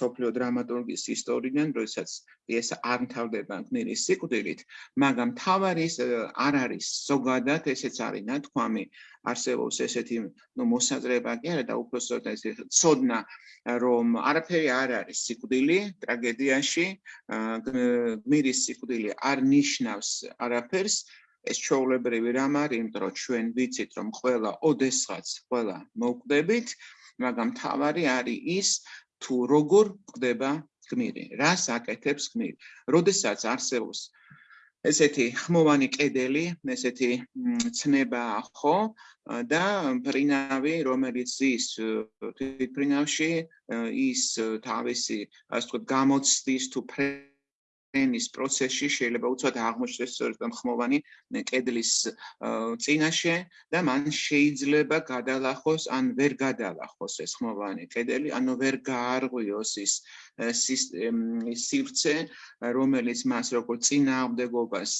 S2: სოფლიო დრამატურგიის ისტორიიდან, როდესაც პიესა არ მთავრდება გმირის სიკვდილით, მაგრამ თავარი არ არის ზოგადად ესეც არის ნათქვამი არსებობს ესეთი ნუ მოსაზრება კი არა და უბრალოდ ეს ცოდნა რომ არაფერი არ არის სიკვდილი ტრაგედიაში გმირის სიკვდილი არ ნიშნავს არაფერს ეს ჩაოლებრივი რამ არის, იმიტომ რომ ჩვენ ვიცით, რომ ყველა ოდესღაც ყველა მოკვდებით, მაგრამ თავარი არის ის, თუ როგორ კვდება გმირი, რას აკეთებს გმირი. როდესაც არსებობს ესეთი ხმოვანი კედელი, ესეთი ცნება ხო და პრინავი, რომელიც ის თვითფრინავში ის თავისი ასე ვთქვათ გამოცდის თუ ენის პროცესში შეიძლება უცბად აღმოჩნდეს სწორედ ხმოვანი კედლის წინაშე და მან შეიძლება გადალახოს ან ვერ გადალახოს ეს ხმოვანი კედელი, ანუ ვერ გაარღვიოს ის სივრცე, რომელიც მას როგორც წინააღმდეგობას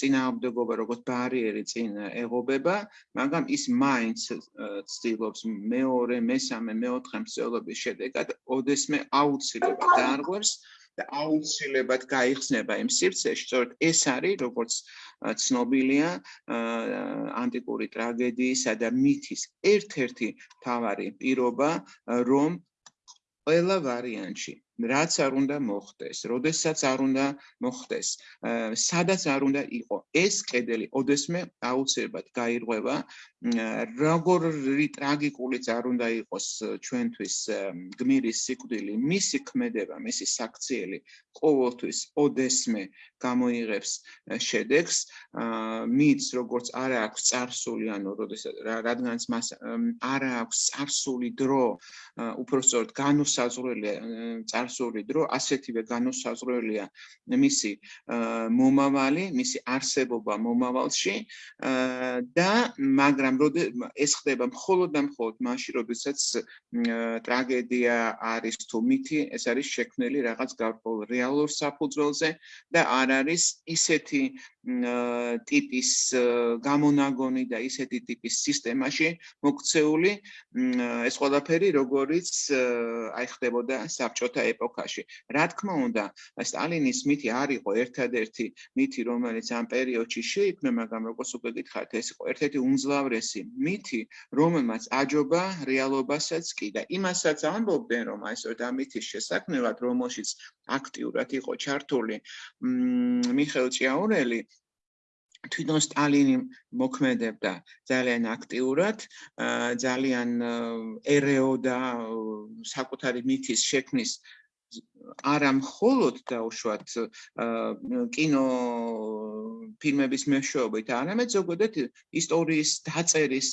S2: წინააღმდეგობა როგორც ბარიერი წინ ეღობება, მაგრამ ის მაინც ცდილობს მეორე, მესამე, მეოთხე მსწავლობის შედეგად ოდესმე აუცილებლად დაარღვევს და აუცილებლად გაიხსნება იმ სივრცეში, სწორედ ეს არის, როგორც ცნობილია, ანტიკური ტრაგედიისა და მითის ერთ-ერთი თავარი პირობა, რომ ყველა ვარიანტში რაც არ უნდა მოხდეს, როდესაც არ უნდა მოხდეს, სადაც არ უნდა იყო, ეს კედელი ოდესმე აუცილებლად გაირღვევა როგორი ტრაგიკულიც არ უნდა იყოს ჩვენთვის გმირის სიკვდილი, მისი ქმედება, მისი საქციელი ყოველთვის ოდესმე გამოიღებს შედეგს, მიც როგორც არ აქვს წარსული, ანუ რადგანაც მას არ აქვს წარსული დრო, უფრო სწორედ განუსაზღვრელია წარსული დრო, ასეთივე განუსაზღვრელია მისი მომავალი, მისი არსებობა მომავალში და მაგრამ ეს ხდება მხოლოდ და მხოლოდ მაშინ, როდესაც ტრაგედია არის თუ მითი, ეს არის შექმნილი რაღაც გარკვეულ რეალურ საფუძველზე და არ არის ისეთი ტიპის გამონაგონი და ისეთი ტიპის სისტემაში მოქცეული ეს ყველაფერი როგორიც აი ხდებოდა საბჭოთა ეპოქაში. რა თქმა უნდა, სტალინის მითი არ იყო ერთადერთი მითი, რომელიც ამ პერიოდში შეიქმნა, მაგრამ როგორც უკვე გითხარით, ეს იყო ერთ-ერთი უმძლავრესი მითი, რომელმაც აჯობა რეალობასაც კი და იმასაც ამბობდნენ, რომ აი ეს და მითის შესაქმნელად, რომელშიც აქტიურად იყო ჩართული მიხეილ ჭიაურელი თვითონ სტალინი მოქმედებდა. ძალიან აქტიურად, ძალიან ერეოდა საკუთარი მითის შექმნის არა მხოლოდ დაუშვათ კინო ფილმების მეშვეობით, არამედ ზოგადად ისტორიის დაწერის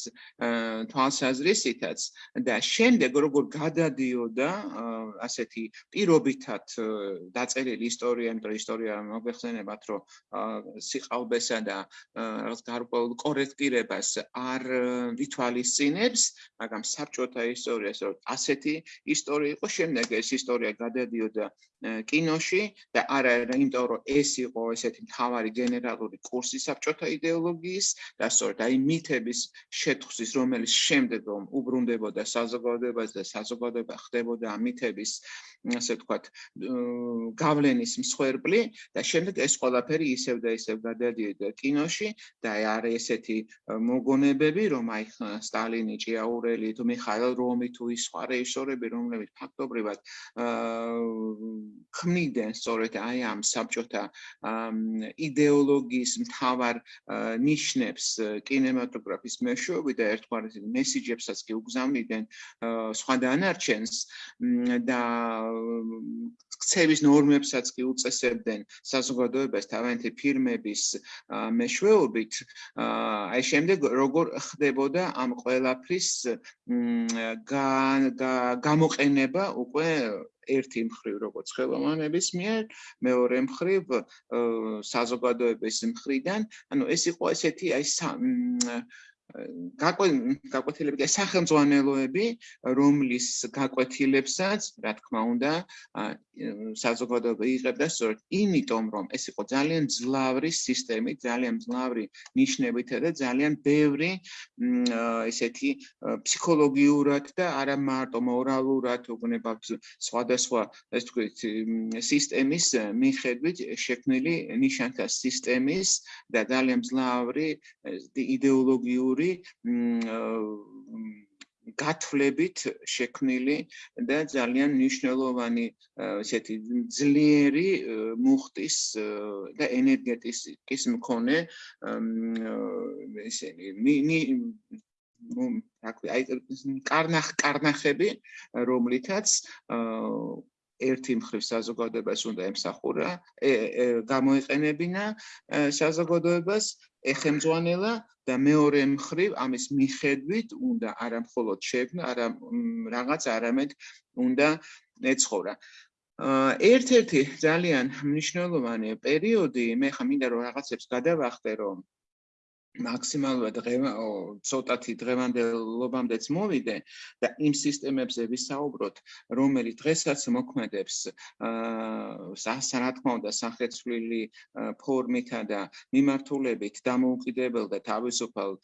S2: თვალსაზრისითაც. და შემდეგ როგორ გადადიოდა ასეთი პირობითად დაწერილი ისტორია, იმიტომ ისტორია მოგვეხსენებათ, რომ სიყალბესა და რაღაც გარკვეულ კორექტირებას არ ვითვალისწინებს, მაგრამ საბჭოთა ისტორიას რომ ასეთი ისტორია იყო, შემდეგ ეს ისტორია გადადიოდა კინოში და არა იმიტომ რომ ეს იყო ესეთი მთავარი იდეალური კურსი საბჭოთა იდეოლოგიის და სწორედ აი მითების შეთხვის, რომელიც შემდეგ რომ უბრუნდებოდა საზოგადოებას და საზოგადოება ხდებოდა ამ მითების ასე ვთქვათ, გავლენის მსხვერპლი და შემდეგ ეს ყველაფერი ისევ და ისევ გადადიოდა კინოში და არის ესეთი მოგონებები, რომ აი სტალინი, ჭიაურელი, თუ მიხაილ რომი თუ ის სხვა რეჟისორები, რომლებიც ფაქტობრივად ქმნიდნენ სწორედ აი ამ საბჭოთა იდეოლოგიის მთავარ ნიშნებს კინემატოგრაფის მეშვეობით და ერთგვარად მესიჯებსაც კი უგზავნიდნენ სხვა დანარჩენს და ქცევის ნორმებსაც კი უწესებდნენ საზოგადოებას თავიანთი ფირმების მეშვეობით. აი შემდეგ როგორ ხდებოდა ამ ყველაფრის გამოყენება უკვე ერთი მხრივ როგორც ხელოვანების მიერ, მეორე მხრივ საზოგადოების მხრიდან, ანუ ეს იყო ესეთი აი გაკვეთილები, სახელმძღვანელოები, რომლის გაკვეთილებსაც, რა თქმა უნდა, საზოგადოება იღებდა სწორედ იმიტომ, რომ ეს იყო ძალიან ძლავრი სისტემი, ძალიან ძლავრი ნიშნებით და ძალიან ბევრი ესეთი ფსიქოლოგიურად და არა მარტო მორალურად, უგნება სხვადასხვა, ეს თქვით, სისტემის მიხედვით შექმნილი ნიშანთა სისტემის და ძალიან ძლავრი იდეოლოგიური ორი გათვლებით შექმნილი და ძალიან მნიშვნელოვანი ესეთი ძლიერი მუხტის და ენერგეტიკის მქონე ესენი აი კარნახ კარნახები რომლითაც ერთი მხრივ საზოგადოებას უნდა ემსახურა გამოიყენებინა საზოგადოებას ეხემძვანელა და მეორე მხრივ ამის მიხედვით უნდა არა მხოლოდ შექმნა, არა რაღაც არამედ უნდა ეცხოვრა. ერთ-ერთი ძალიან მნიშვნელოვანი პერიოდი, მე ხა მინდა რომ რაღაცებს გადავახტე, რომ მაქსიმალურად ცოტათი დღევანდელობამდეც მოვიდე და იმ სისტემებზე ვისაუბროთ, რომელიც დღესაც მოქმედებს აა რა თქმა უნდა სახეცვლილი ფორმითა და მიმართულებით დამოუკიდებელ და თავისუფალ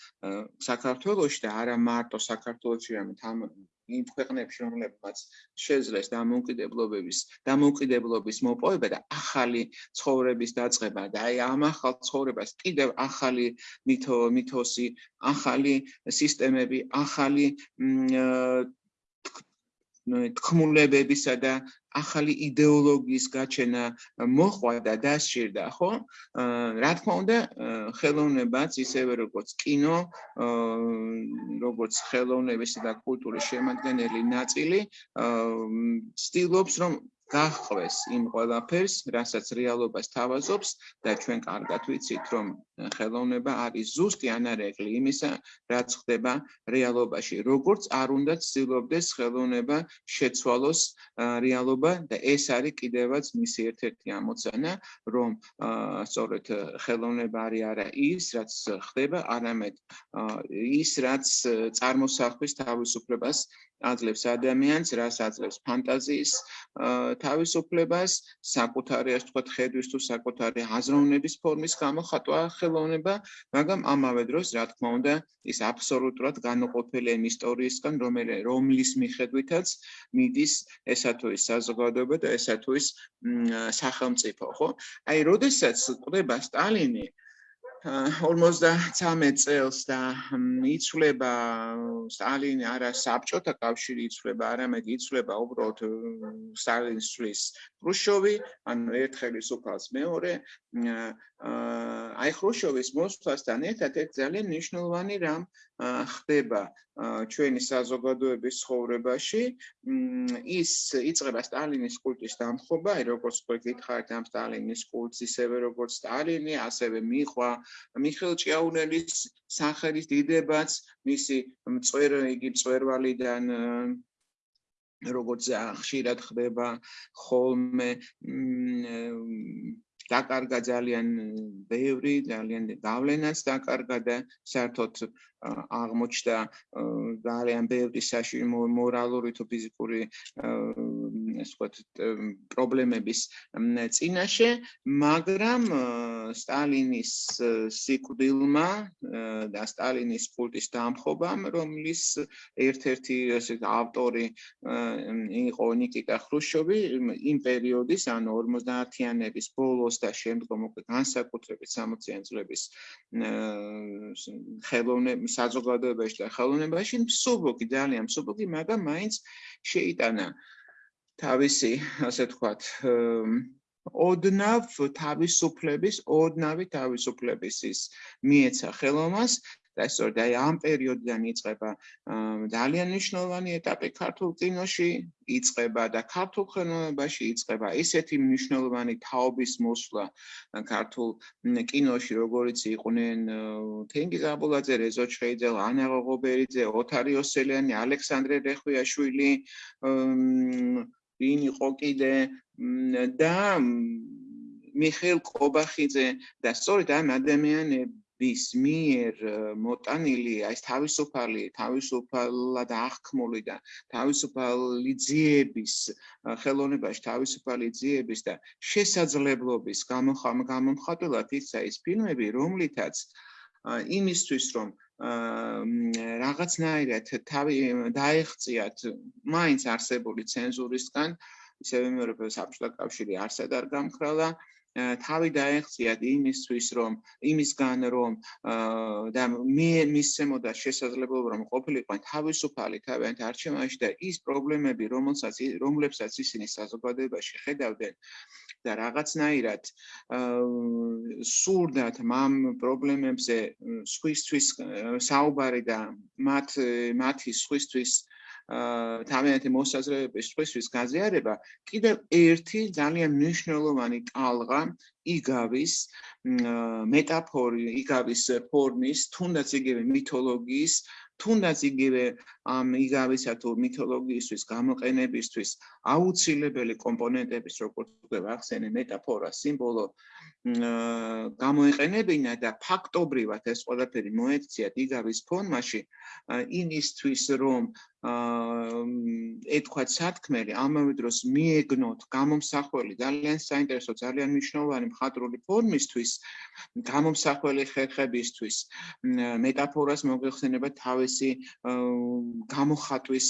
S2: საქართველოსში და არა მარტო საქართველოსში, არამედ იმ ქვეყნებში, რომლებიც შეძლეს დამოუკიდებლობების დამოუკიდებლობის მოპოვება და ახალი ცხოვრების დაწყება და აი ამ ახალ ცხოვრებას კიდევ ახალი მითო მითოსი, ახალი სისტემები, ახალი თქმულებებისა და ახალი იდეოლოგიის გაჩენა მოხვა და დასჭირდა, ხო? რა თქმა უნდა, ხელოვნებაც ისევე როგორც კინო, როგორც ხელოვნების და კულტურის შემადგენელი ნაწილი, ცდილობს რომ გახვეს იმ ყველაფერს, რასაც რეალობას თავაზობს და ჩვენ კარგად ვიცით, რომ ხელოვნება არის ზუსტი ანარეკლი იმისა, რაც ხდება რეალობაში. როგორც არ უნდა ცდილობდეს ხელოვნება შეცვალოს რეალობა და ეს არის კიდევაც მისი ერთ-ერთი ამოცანა, რომ სწორედ ხელოვნება არის არა ის, რაც ხდება, არამედ ის, რაც წარმოსახვის თავისუფლებას აძლევს ადამიანს, რას აძლევს ფანტაზიის თავისუფლებას, საკუთარი ასე ვთქვათ, ხედვის თუ საკუთარი აზროვნების ფორმის გამოხატვა ხელოვნება, მაგრამ ამავე დროს, რა თქმა უნდა, ის აბსოლუტურად განუყოფელი იმ ისტორიისგან, რომელიც რომლის მიხედვითაც მიდის ესა თუ ის საზოგადოება და ესა თუ ის სახელმწიფო, ხო? აი, როდესაც ყდება სტალინი, 53 წელს და იცვლება სტალინი არა საბჭოთა კავშირი იცვლება არამედ იცვლება უბრალოდ სტალინის ცვლის ხრუშოვი ანუ ერთ ხელისუფალს მეორე აი ხრუშოვის მოსვლასთან ერთად ერთ ძალიან მნიშვნელოვანი რამ ხდება ჩვენი საზოგადოების ცხოვრებაში. ის იწება სტალინის კულტის დამხობა აი როგორც თქვენ გითხარით ამ სტალინის კულტს ისევე როგორც სტალინი ასევე მიყვა მიხელ ჭიაურელის სახელის დიდებაც მისი მწერ იგი მწვერვალიდან როგორც ხშირად ხდება ხოლმე დაკარგა ძალიან ბევრი, ძალიან გავლენაც დაკარგა და საერთოდ აღმოჩნდა ძალიან ბევრი საში მორალური თუ ფიზიკური ვთქვათ პრობლემების წინაშე, მაგრამ სტალინის სიკვდილმა და სტალინის კულტის დამხობამ, რომლის ერთ-ერთი ესე ავტორი იყო ნიკიტა ხრუშოვი იმ პერიოდის, ანუ 50-იანების ბოლოს და შემდგომ უკვე განსაკუთრებით 60-იან წლების ხელოვნების საზოგადოებაში და ხელოვნებაში მსუბუქი ძალიან მსუბუქი, მაგრამ მაინც შეიტანა თავისი, ასე ვთქვათ, ოდნავ თავისუფლების, ოდნავი თავისუფლების ის მიეცა ხელოვნებას და სწორედ აი ამ პერიოდიდან იწყება ძალიან მნიშვნელოვანი ეტაპი ქართულ კინოში, იწყება და ქართულ ხელოვნებაში იწყება ისეთი მნიშვნელოვანი თაობის მოსვლა ქართულ კინოში, როგორიც იყვნენ თენგიზ აბულაძე, რეზო ჩხეიძე, ანა ღოღობერიძე, ოთარ იოსელიანი, ალექსანდრე რეხვიაშვილი, ვინ იყო კიდე და მიხეილ კობახიძე და სწორედ ამ ადამიანები ვის მიერ მოტანილი ეს თავისუფალი თავისუფალად აღქმული და თავისუფალი ძიების ხელოვნებაში თავისუფალი ძიების და შესაძლებლობის გამომხატველად იცა ის ფილმები რომლითაც იმისთვის რომ რაღაცნაირად თავი დაეხციათ მაინც არსებული ცენზურისგან ისევე მეორე საბჭოთა კავშირი არსად არ გამქრალა თავი დაეხციათ იმისთვის რომ იმისგან რომ და მე მისცემოდა შესაძლებლობა რომ ყოფილიყვნენ თავისუფალი თავიანთ არჩევანში და ის პრობლემები რომელსაც რომლებსაც ისინი საზოგადოებაში ხედავდნენ და რაღაცნაირად სურდათ ამ პრობლემებზე სხვისთვის საუბარი და მათ მათი სხვისთვის თავიანთი მოსაზრებების სხვისთვის გაზიარება კიდევ ერთი ძალიან მნიშვნელოვანი ტალღა იგავის მეტაფორი, იგავის ფორმის, თუნდაც იგივე მითოლოგიის, თუნდაც იგივე ამ იგავისა თუ მითოლოგიისთვის გამოყენებისთვის აუცილებელი კომპონენტების როგორც უკვე ვახსენე მეტაფორა, სიმბოლო გამოიყენებინა და ფაქტობრივად ეს ყველაფერი მოექცია იგავის ფორმაში იმისთვის რომ აა ეთქვათ სათქმელი ამავე დროს მიეგნოთ გამომსახველი ძალიან საინტერესო ძალიან მნიშვნელოვანი მხატვრული ფორმისთვის გამომსახველი ხერხებისთვის მეტაფორას მოიხსენება თავისი გამოხატვის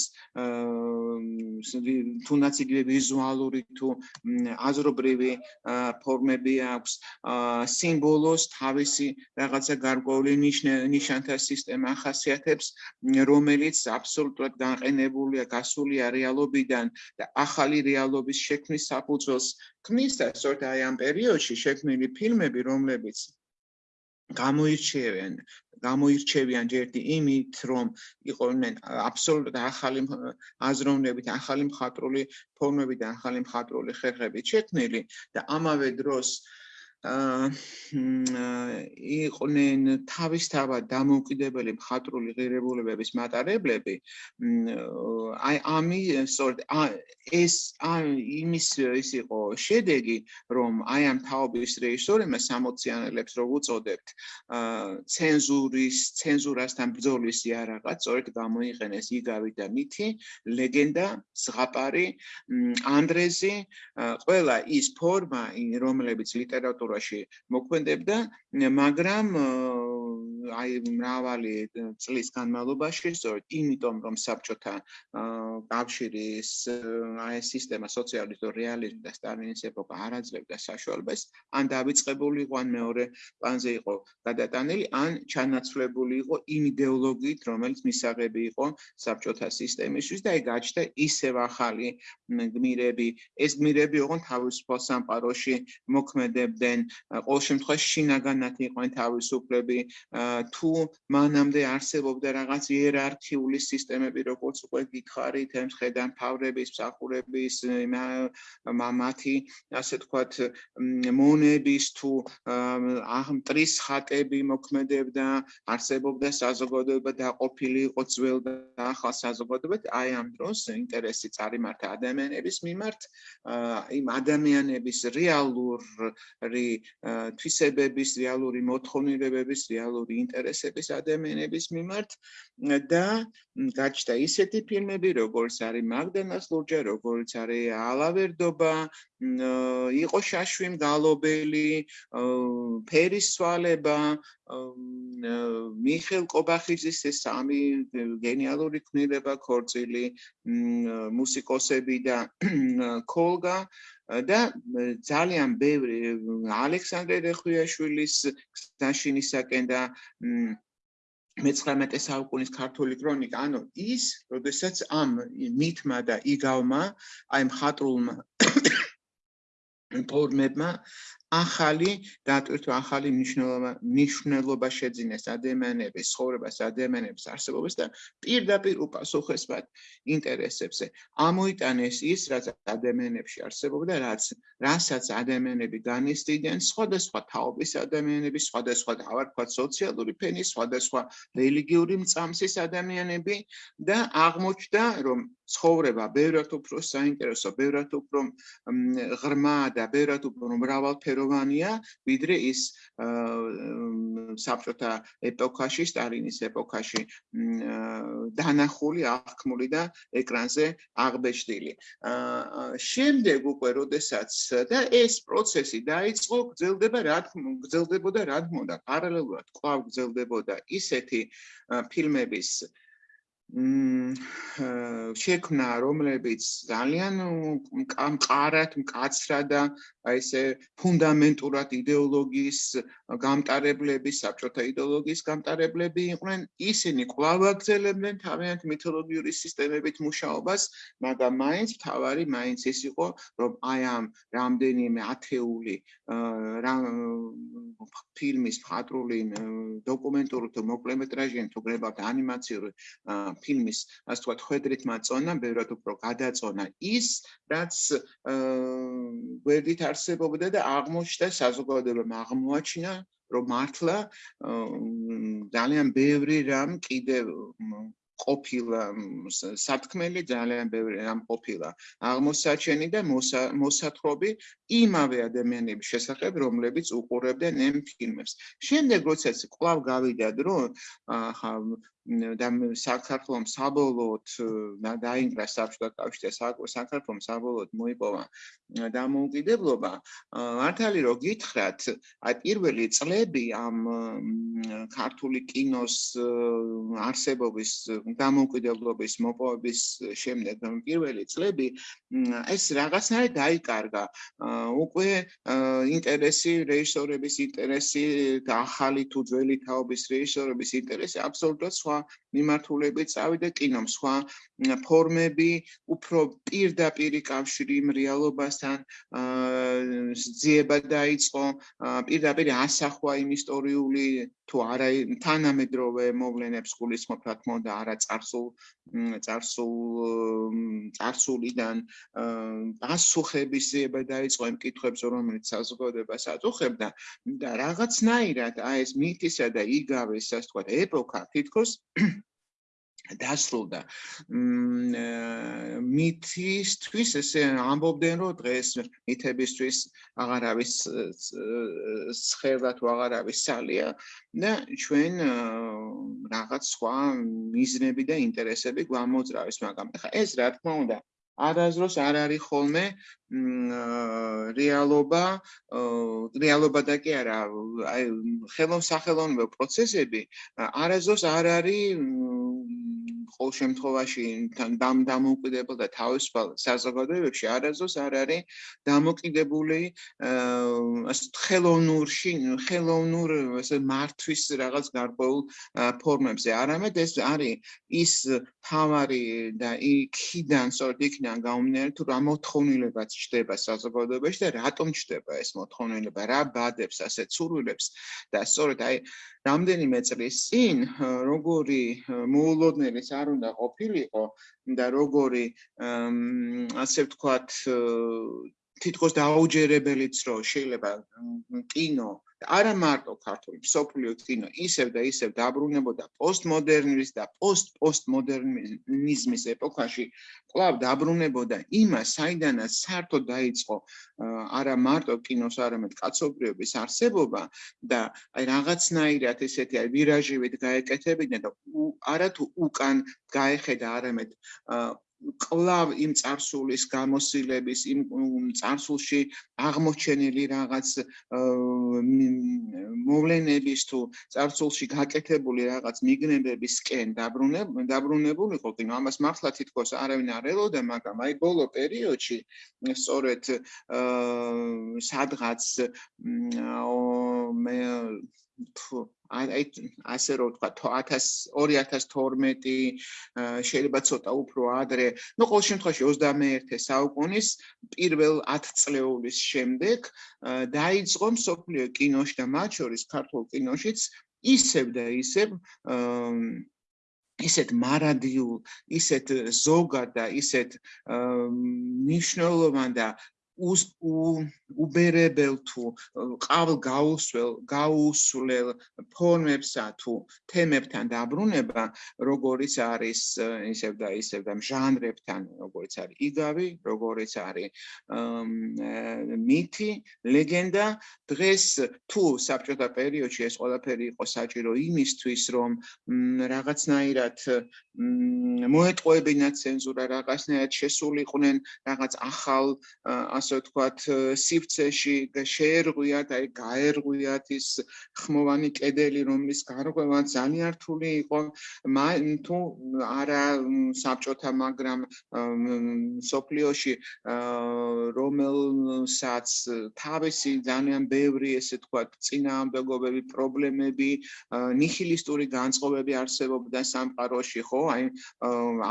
S2: თუნდაც იგივე ვიზუალური თუ აზრობრივი ფორმები აქვს. სიმბოლოს თავისი რაღაცა გარკვეული ნიშანთა სისტემა ახასიათებს რომელიც აბსოლუტურად განყენებულია გასულია რეალობიდან და ახალი რეალობის შექმნის საფუძველს. ქმნის და სწორედ აი ამ პერიოდში შექმნილი ფილმები, რომლებიც გამოირჩევიან გამოირჩევიან ჯერდი იმით, რომ იყვნენ აბსოლუტურად ახალი აზროვნებით, ახალი მხატვრული ფორმები და ახალი მხატვრული ხერხებით შექმნილი და ამავე დროს იყვნენ თავისთავად დამოუკიდებელი მხატვრული ღირებულებების მატარებლები აი ამი სწორედ ეს იმის ის იყო შედეგი რომ აი ამ თაობის რეჟისორებმა 60-იანელებს რო უწოდებთ ცენზურის ცენზურასთან ბრძოლის იარაღად სწორედ გამოიყენეს იგავი და მითი ლეგენდა ზღაპარი ანდრეზი ყველა ის ფორმა რომლებიც ლიტერატურა ლიტერატურაში მოქმედებდა, მაგრამ აი მრავალი წლის განმავლობაში, სწორედ იმიტომ, რომ საბჭოთა კავშირის აი სისტემა სოციალისტური რეალიზმი და სტალინის ეპოქა არ აძლევდა საშუალებას, ან დავიწყებული იყო, ან მეორე პლანზე იყო გადატანილი, ან ჩანაცვლებული იყო იმ იდეოლოგიით, რომელიც მისაღები იყო საბჭოთა სისტემისთვის და აი გაჩნდა ისევ ახალი გმირები. ეს გმირები ოღონდ თავისუფალ სამყაროში მოქმედებდნენ ყოველ შემთხვევაში შინაგანად იყვნენ თავისუფლები თუ მანამდე არსებობდა რაღაც იერარქიული სისტემები როგორც უკვე გითხარით ემხედან ფავრების მსახურების მამათი ასე თქვათ მონების თუ აღმტრის ხატები მოქმედებდა არსებობდა საზოგადოება დაყოფილი იყო ძველ და ახალ საზოგადოებად აი ამ დროს ინტერესი წარიმართა ადამიანების მიმართ იმ ადამიანების რეალური თვისებების, რეალური მოთხოვნილებების, რეალური ინტერესების ადამიანების მიმართ და გაჩნდა ისეთი ფილმები, როგორც არის მაგდანას ლურჯა, როგორც არის ალავერდობა, იყო შაშვი მგალობელი, ფერის სვალება, მიხელ კობახიძის ეს სამი გენიალური ქმნილება ქორწილი, მუსიკოსები და კოლგა და ძალიან ბევრი ალექსანდრე რეხვიაშვილის გზაშინისაკენ და მე-19 საუკუნის ქართული ქრონიკა, ანუ ის, როდესაც ამ მითმა და იგავმა, აი მხატრულმა ფორმებმა ახალი დატვირთვა ახალი მნიშვნელობა მნიშვნელობა შეძინეს ადამიანების ცხოვრებას ადამიანების არსებობას და პირდაპირ უპასუხესბად ინტერესებზე. ამოიტანეს ის რაც ადამიანებში არსებობდა რაც რასაც ადამიანები განისტიდნენ სხვადასხვა თაობის ადამიანები სხვადასხვა დავარქვა სოციალური ფენის სხვადასხვა რელიგიური მწამსის ადამიანები და აღმოჩნდა რომ ცხოვრება ბევრად უფრო საინტერესო ბევრად უფრო ღრმა და ბევრად უფრო მრავალფერო ერთგვაროვანია, ვიდრე ის საბჭოთა ეპოქაში, სტალინის ეპოქაში დანახული, აღქმული და ეკრანზე აღბეჭდილი. შემდეგ უკვე, როდესაც და ეს პროცესი დაიწყო, გრძელდება რა გრძელდებოდა რა თქმა უნდა, პარალელურად კვლავ გრძელდებოდა ისეთი ფილმების შექმნა, რომლებიც ძალიან მყარად, მკაცრად აი ესე ფუნდამენტურად იდეოლოგიის გამტარებლები, საბჭოთა იდეოლოგიის გამტარებლები იყვნენ, ისინი კვლავ აგრძელებდნენ თავიანთ მითოლოგიური სისტემებით მუშაობას, მაგრამ მაინც თავარი მაინც ის იყო, რომ აი ამ რამდენიმე ათეული ფილმის მხატვრული დოკუმენტური თუ მოკლემეტრაჟიანი თუ გრებავთ ანიმაციური ფილმის, ასე ვთქვათ, ხედრით მაწონა, ბევრად უფრო გადაწონა ის, რაც გვერდით არსებობდა და აღმოჩნდა საზოგადოებამ აღმოაჩინა რომ მართლა ძალიან ბევრი რამ კიდევ ყოფილა სათქმელი ძალიან ბევრი რამ ყოფილა აღმოსაჩენი და მოსათხრობი იმავე ადამიანების შესახებ რომლებიც უყურებდნენ ამ ფილმებს. შემდეგ როდესაც კვლავ გავიდა დრო და საქართველოს საბოლოოდ დაინგრა საბჭოთა კავშირი საქართველოს საბოლოოდ მოიპოვა დამოუკიდებლობა მართალი რო გითხრათ აი პირველი წლები ამ ქართული კინოს არსებობის დამოუკიდებლობის მოპოვების შემდეგ პირველი წლები ეს რაღაცნაირად დაიკარგა უკვე ინტერესი რეჟისორების ინტერესი და ახალი თუ ძველი თაობის რეჟისორების ინტერესი აბსოლუტურად სხვა მიმართულებით წავიდა კინომ. სხვა ფორმები უფრო პირდაპირი კავშირი იმ რეალობასთან ზიება დაიწყო. პირდაპირ ასახვა იმ ისტორიული თუ არა თანამედროვე მოვლენებს გულისხმობ რა თქმა უნდა არა წარსულ წარსულ წარსულიდან. პასუხების ზიება დაიწყო იმ კითხვებს რომელიც საზოგადოებას აწუხებდა და რაღაცნაირად აი ეს მითისა და იგავეს ასე ვთქვათ ეპოქა თითქოს დასრულდა. მითისთვის ესე ამბობდნენ, რომ დღეს მითებისთვის აღარ არის სხელა თუ აღარ არის სალია და ჩვენ რაღაც სხვა მიზნები და ინტერესები გვამოძრავეს, მაგრამ ხა ეს რა თქმა უნდა არაზროს არ არის ხოლმე რეალობა რეალობა და კი არა აი ხელოვნსახელოვნებო პროცესები არაზროს არ არის ყოველ შემთხვევაში თან დამოუკიდებელ და თავისუფალ საზოგადოებებში არაზოს არ არის დამოკიდებული ხელოვნურში ხელოვნურ ასე მართვის რაღაც გარკვეულ ფორმებზე. არამედ ეს არის ის თავარი და იქიდან სწორედ იქიდან გამომდინარე თუ რა მოთხოვნილებაც ჩდება საზოგადოებაში და რატომ ჩდება ეს მოთხოვნილება რა ბადებს ასე ცურვილებს და სწორედ აი რამდენიმე წლის წინ როგორი მოულოდნელი არ უნდა ყოფილიყო და როგორი ასე ვთქვათ თითქოს დაუჯერებელიც რო შეიძლება კინო არა მარტო ქართული სოფლიო კინო ისევ და ისევ დაბრუნებოდა პოსტმოდერნიზმის და პოსტპოსტმოდერნიზმის ეპოქაში კლავ დაბრუნებოდა იმას საიდანაც საერთოდ დაიწყო არა მარტო კინოს არამედ კაცობრიობის არსებობა და აი რაღაცნაირად ესეთი აი ვირაჟივით გაეკეთებინა და არა თუ უკან გაეხედა არამედ კლავ იმ царსულის გამოსილების იმ царსულში აღმოჩენილი რაღაც მოვლენების თუ царსულში გაკეთებული რაღაც მიგნებებისკენ დაბრუნებულიყო, კი ამას მართლა თითქოს არავინ არ ელოდა, მაგრამ აი ბოლო პერიოდში სწორედ სადღაც მე აი ასე რომ ვთქვა 2012 შეიძლება ცოტა უფრო ადრე ну ყოველ შემთხვევაში 21 საუკუნის პირველ 10 წლეულის შემდეგ დაიწყო მსოფლიო კინოში და მათ შორის ქართულ კინოშიც ისევ და ისევ ისეთ მარადიულ, ისეთ ზოგად და ისეთ მნიშვნელოვან და უბერებელ თუ ყავალ გაუსველ გაუსვლელ ფორმებსა თუ თემებთან დაბრუნება როგორიც არის ისევ და ისევ და ჟანრებთან როგორიც არის იგავი როგორიც არის მითი ლეგენდა. დღეს თუ საბჭოთა პერიოდში ეს ყველაფერი იყო საჭირო იმისთვის რომ რაღაცნაირად მოეტყუებინათ ცენზურა რაღაცნაირად შესულიყვნენ რაღაც ახალ ასე ვთქვათ სიფცეში შეერღვიათ აი გაერღვიათ ის ხმოვანი კედელი რომლის გარღვევა ძალიან რთული იყო. თუ არა საბჭოთა მაგრამ სოფლიოში რომელსაც თავისი ძალიან ბევრი ესე ვთქვათ წინააღმდეგობები პრობლემები ნიჰილისტური განწყობები არსებობდა სამყაროში ხო? აი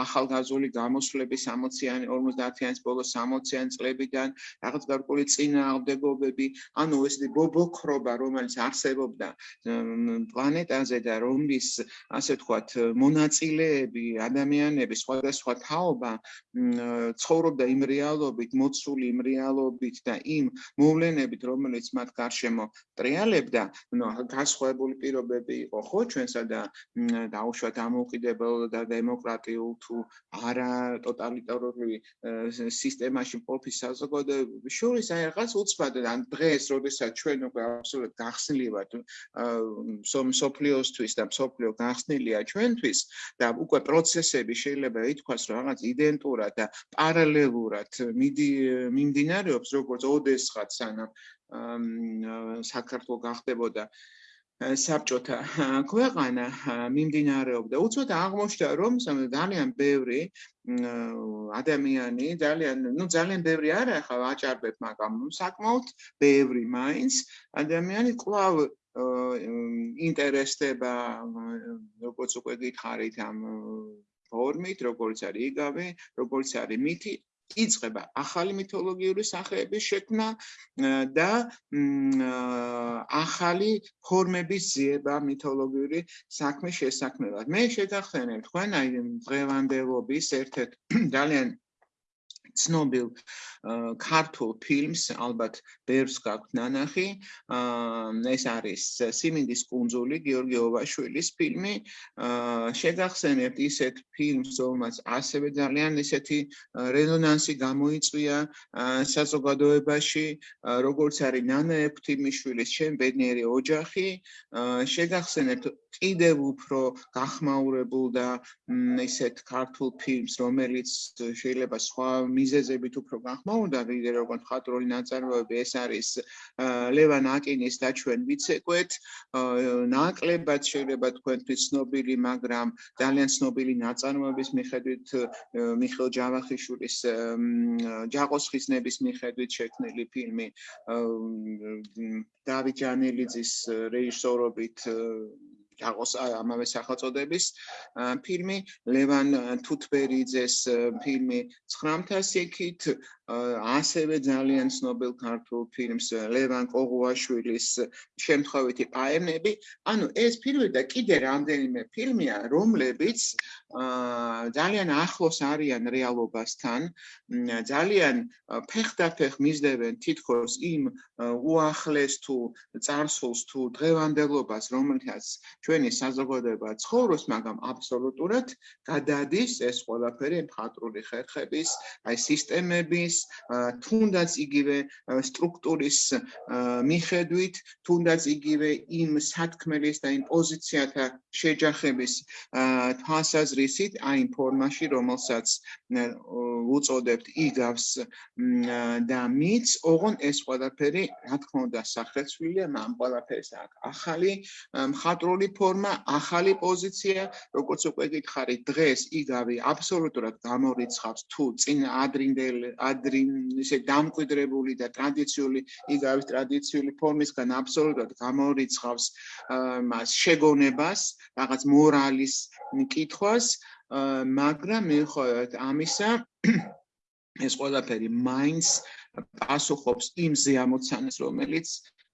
S2: ახალგაზრდული გამოსვლები 60-იანი 50-იანი ბოლო 60-იანი წლებიდან რაღაც გარკვეული წინააღმდეგობები ანუ ესეთი ბობოქრობა რომელიც არსებობდა პლანეტაზე და რომლის ასე ვთქვათ მონაწილეები ადამიანები სხვადასხვა თაობა ცხოვრობდა იმ რეალობით მოცული იმ რეალობით და იმ მოვლენებით რომელიც მათ გარშემო ტრიალებდა ნუ გასხვავებული პირობები იყო ხო? ჩვენსა და დაუშვათ ამოუკიდებელ და დემოკრატიულ თუ არა ტოტალიტარული სისტემაში მყოფი საზოგადოებების შორის აი რაღაც უცბად ან დღეს როდესაც ჩვენ უკვე აბსოლუტურად გახსნილი ვართ სოფლიოსთვის და სოფლიო გახსნილია ჩვენთვის და უკვე პროცესები შეიძლება ითქვას რომ რაღაც იდენტურად და პარალელურად მიმდინარეობს როგორც ოდესღაც სანამ საქართველოს გახდებოდა საბჭოთა ქვეყანა მიმდინარეობდა. უცბად აღმოჩნდა რომ ძალიან ბევრი ადამიანი ძალიან ნუ ძალიან ბევრი არა ხა ვაჭარბებ მაგრამ საკმაოდ ბევრი მაინც ადამიანი კვლავ ინტერესდება როგორც უკვე გითხარით ამ ფორმით, როგორც არის იგავი, როგორც არის მითი, იწება ახალი მითოლოგიური სახეების შექმნა და ახალი ფორმების ზიება მითოლოგიური საქმის შესაქმნელად. მე შეგახსენებ თქვენ აი დღევანდელობის ერთ-ერთ ძალიან ცნობილ ქართულ ფილმს ალბათ ბევრს გაქვთ ნანახი. ეს არის სიმინდის კუნძული გიორგი ოვაშვილის ფილმი. შეგახსენებთ ისეთ ფილმს რომელსაც ასევე ძალიან ისეთი რეზონანსი გამოიწვია საზოგადოებაში როგორც არის ნანა ეფთიმიშვილის შენ ბედნიერი ოჯახი. შეგახსენებთ კიდევ უფრო გახმაურებულ და ისეთ ქართულ ფილმს რომელიც შეიძლება სხვა მიზეზებით უფრო გახმაურდა ვიდრე როგორც ხატრული ნაწარმოები ეს არის ლევან აკინის და ჩვენ ვიცეკვეთ ნაკლებად შეიძლება თქვენთვის ცნობილი მაგრამ ძალიან ცნობილი ნაწარმოების მიხედვით მიხელ ჯავახიშვილის ჯაყოს ხიზნების მიხედვით შექმნილი ფილმი დავით ჯანელიძის რეჟისორობით ჯაყოს ამავე სახელწოდების ფილმი. ლევან თუთბერიძეს ფილმი. 900 სიქით ასევე ძალიან ცნობილ ქართულ ფილმს ლევან კოღუაშვილის შემთხვევითი პაემები. ანუ ეს ფილმი და კიდე რამდენიმე ფილმია, რომლებიც ძალიან ახლოს არიან რეალობასთან, ძალიან ფეხდაფეხ მისდევენ თითქოს იმ უახლეს თუ წარსულს თუ დღევანდელობას, რომელთაც ჩვენი საზოგადოება ცხოვრობს, მაგრამ აბსოლუტურად გადადის ეს ყველაფერი მხატვრული ხერხების, აი სისტემების თუნდაც იგივე სტრუქტურის მიხედვით, თუნდაც იგივე იმ სათქმელის და იმ პოზიციათა შეჯახების თვალსაზრისით, აი ფორმაში, რომელსაც უწოდებთ იგავს და მიც, ოღონ ეს ყველაფერი, რა თქმა უნდა, სახელმწიფოა, ამ ყველაფერს აქვს ახალი მხატვრული ფორმა, ახალი პოზიცია, როგორც უკვე გითხარით, დღეს იგავი აბსოლუტურად გამორიცხავს თუ წინ ადრინდელ ადრინდელ ადრინ ისე დამკვიდრებული და ტრადიციული იგავის ტრადიციული ფორმისგან აბსოლუტურად გამორიცხავს მას შეგონებას, რაღაც მორალის კითხვას, მაგრამ მიუხედავად ამისა ეს ყველაფერი მაინც პასუხობს იმ ზეამოცანას, რომელიც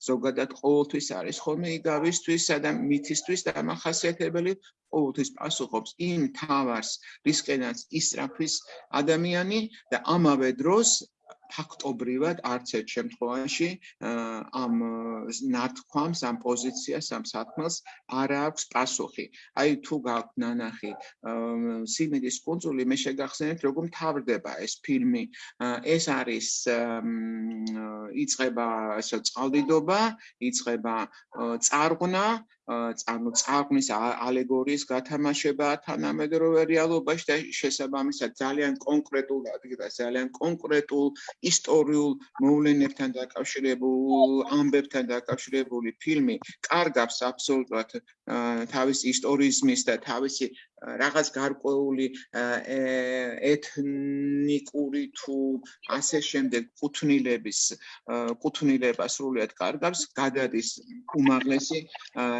S2: ზოგადად ყოველთვის არის ხოლმე იგავისთვის და მითისთვის დამახასიათებელი ყოველთვის პასუხობს იმ თავარს, რისკენაც ისრაფის ადამიანი და ამავე დროს ფაქტობრივად არც ერთ შემთხვევაში ამ ნათქვამს ამ პოზიციას ამ საქმეს არ აქვს პასუხი. აი თუ გაქვთ ნანახი სიმიდის კონსული მე შეგახსენებთ როგორ მთავრდება ეს ფილმი. ეს არის იწება ესე წყალდიდობა, იწება წარღვნა ანუ წარღვნის ალეგორიის გათამაშება თანამედროვე რეალობაში და შესაბამისად ძალიან კონკრეტულად და ძალიან კონკრეტულ ისტორიულ მოვლენებთან დაკავშირებულ ამბებთან დაკავშირებული ფილმი კარგავს აბსოლუტურად თავის ისტორიზმის და თავისი რაღაც გარკვეული ეთნიკური თუ ასე შემდეგ კუთვნილების კუთვნილება სრულიად კარგავს გადადის უმაღლესი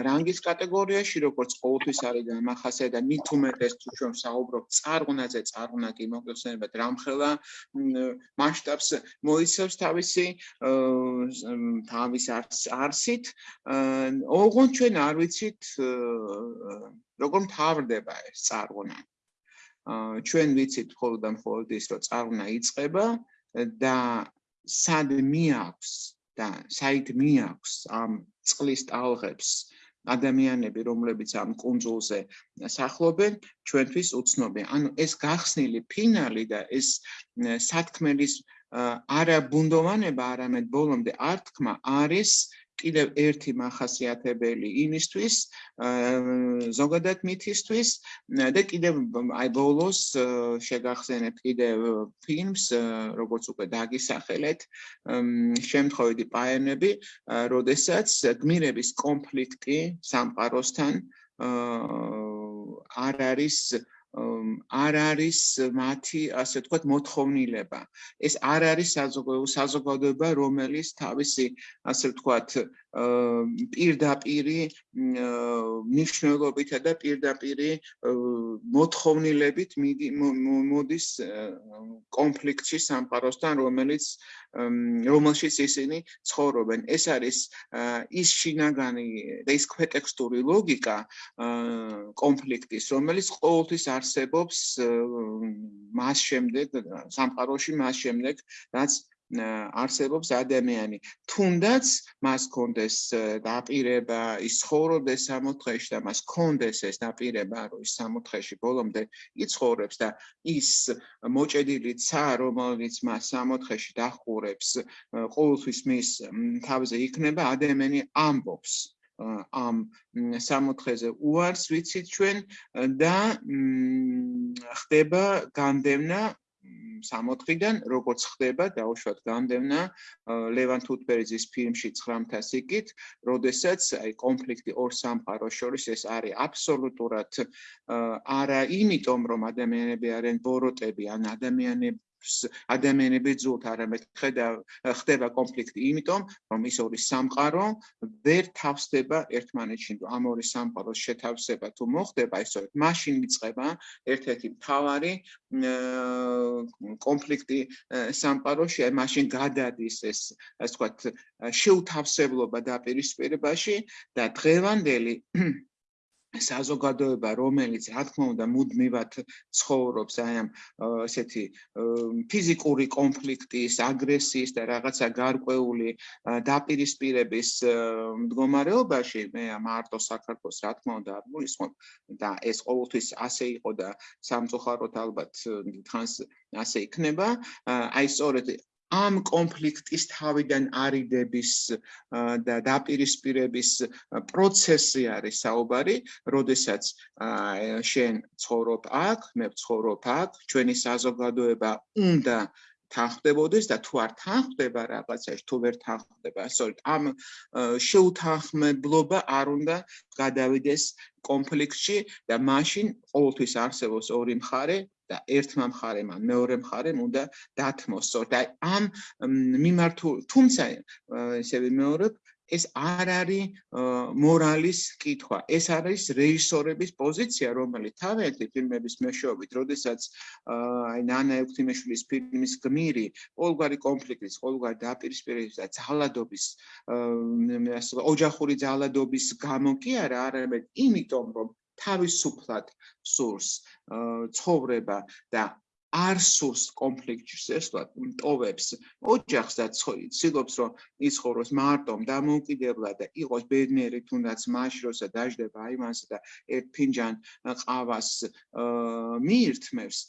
S2: რანგის კატეგორიაში როგორც ყოველთვის არის დამახასე და მით უმეტეს თუ ჩვენ საუბრობთ წარღუნაზე წარღუნა კი მოგხსენებათ რამხელა მასშტაბს მოიცავს თავისი თავის არსით ოღონდ ჩვენ არ ვიცით როგორ მთავრდება ეს წარღვნა? აა ჩვენ ვიცით მხოლოდ და მხოლოდ ის, რომ წარღვნა იწება და სად მიაქვს და საით მიაქვს ამ წყლის ტალღებს ადამიანები, რომლებიც ამ კონძულზე სახლობენ, ჩვენთვის უცნობია. ანუ ეს გახსნილი ფინალი და ეს სათქმელის არა ბუნდოვანება, არამედ ბოლომდე ართქმა არის კიდევ ერთი מחასიათებელი იმისთვის, ზოგადად მითისთვის და კიდევ აი ბოლოს შეგახსენებთ კიდევ ფილმს, როგორც უკვე დაგისახელეთ, შემთხვევითი პაენები, როდესაც გმირების კონფლიქტი სამყაროსთან არ არის არ არის მათი ასე ვთქვათ მოთხოვნილება. ეს არ არის საზოგადოება, რომელიც თავისი ასე ვთქვათ პირდაპირი ნიშნულობითა და პირდაპირი მოთხოვნილებით მოდის კონფლიქტში სამყაროსთან, რომელიც რომელშიც ისინი ცხოვრობენ. ეს არის ის შინაგანი და ის ქვეტექსტური ლოგიკა კონფლიქტის, რომელიც ყოველთვის არსებობს მას შემდეგ სამყაროში მას შემდეგ, რაც არსებობს ადამიანი. თუნდაც მას კონდეს დაპირება, ის ცხოვრობდეს სამოთხეში და მას კონდეს ეს დაპირება, რომ ის სამოთხეში ბოლომდე იცხოვრებს და ის მოჭედილი ცა, რომელიც მას სამოთხეში დახურებს, ყოველთვის მის თავზე იქნება ადამიანი ამბობს. ამ სამოთხეზე უარს ვიცით ჩვენ და ხდება განდევნა სამოთხიდან როგორც ხდება დაუშვათ განდევნა ლევან თუთბერიძის ფილმში 900 სიკით, როდესაც აი კონფლიქტი ორ სამყაროს შორის ეს არის აბსოლუტურად არა იმიტომ რომ ადამიანები არიან ბოროტები ან ადამიანები ადამიანები ძუთ არამედ ხედა ხდება კონფლიქტი. იმიტომ რომ ის ორი სამყარო ვერ თავსდება ერთმანეთში ამ ორი სამყაროს შეთავსება თუ მოხდება ისე მაშინ მიწყება ერთ-ერთი მთავარი კონფლიქტი სამყაროში. აი მაშინ გადადის ეს ასე ვთქვათ შეუთავსებლობა დაპირისპირებაში და დღევანდელი საზოგადოება რომელიც რა თქმა უნდა მუდმივად ცხოვრობს აი ამ ესეთი ფიზიკური კონფლიქტის, აგრესიის და რაღაცა გარკვეული დაპირისპირების მდგომარეობაში მე მარტო საქართველოს რა თქმა უნდა არ მულისხმობ და ეს ყოველთვის ასე იყო და სამწუხაროდ ალბათ თან ასე იქნება. აი სწორედ ამ კონფლიქტის თავიდან არიდების და დაპირისპირების პროცესი არის საუბარი, როდესაც შენ ცხოვრობ აქ, მე ვცხოვრობ აქ, ჩვენი საზოგადოება უნდა თანხდებოდეს და თუ არ თანხდება რაღაცაში, თუ ვერ თანხდება, სწორედ ამ შეუთანხმებლობა არ უნდა გადავიდეს კონფლიქტში და მაშინ ყოველთვის არსებობს ორი მხარე და ერთმა მხარემ ან მეორე მხარემ უნდა დათმოს. და ამ მიმართულ თუმცა ესე ვიმეორებ ეს არ არის მორალის კითხვა. ეს არის რეჟისორების პოზიცია, რომელიც თავიანთი ფილმების მეშვეობით, როდესაც აი ნანა ევთიმეშვილის ფილმის გმირი, ყოველგვარი კონფლიქტის, ყოველგვარი დაპირისპირების და ძალადობის ოჯახური ძალადობის გამო კი არა, არამედ იმიტომ, რომ თავისუფლად სურს ცხოვრება და არ სურს კონფლიქტში შესვლა, ტოვებს ოჯახს და ცდილობს რომ იცხოვროს მარტო დამოუკიდებლად და იყოს ბედნიერი თუნდაც მაშინ როცა დაждდება აიმანს და ერთ ფინჯან ყავას მიირთმევს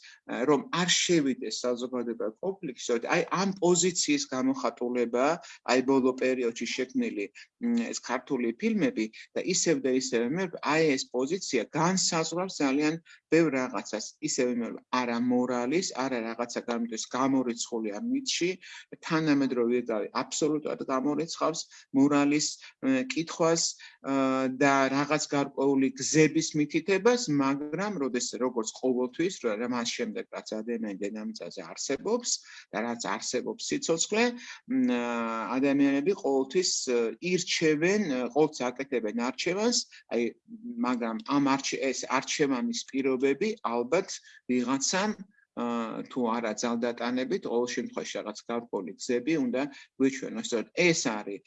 S2: რომ არ შევიდეს საზოგადოება კონფლიქტში, აი ამ პოზიციის გამოხატულება აი ბოლო პერიოდში შექმნილი ეს ქართული ფილმები და ისევ და ისევ მე აი ეს პოზიცია განსაზღვრავს ძალიან ბევრ რაღაცას. ისევ მე არა მორალის არა რაღაცა გამიდეს გამორიცხული ამ მითში. თანამედროვე ეგავი აბსოლუტურად გამორიცხავს მორალის კითხვას და რაღაც გარკვეული გზების მითითებას მაგრამ როდეს როგორც ყოველთვის მას შემდეგ რაც ადამიანი დინამიკაზე არსებობს და რაც არსებობს სიცოცხლე ადამიანები ყოველთვის ირჩევენ ყოველთვის აკეთებენ არჩევანს აი მაგრამ ამ არჩ ეს არჩევანის პირობები ალბათ ვიღაცამ თუ არა ძალდატანებით, ყოველ შემთხვევაში რაღაც გარკვეული გზები უნდა გვიჩვენოს. სწორედ ეს არის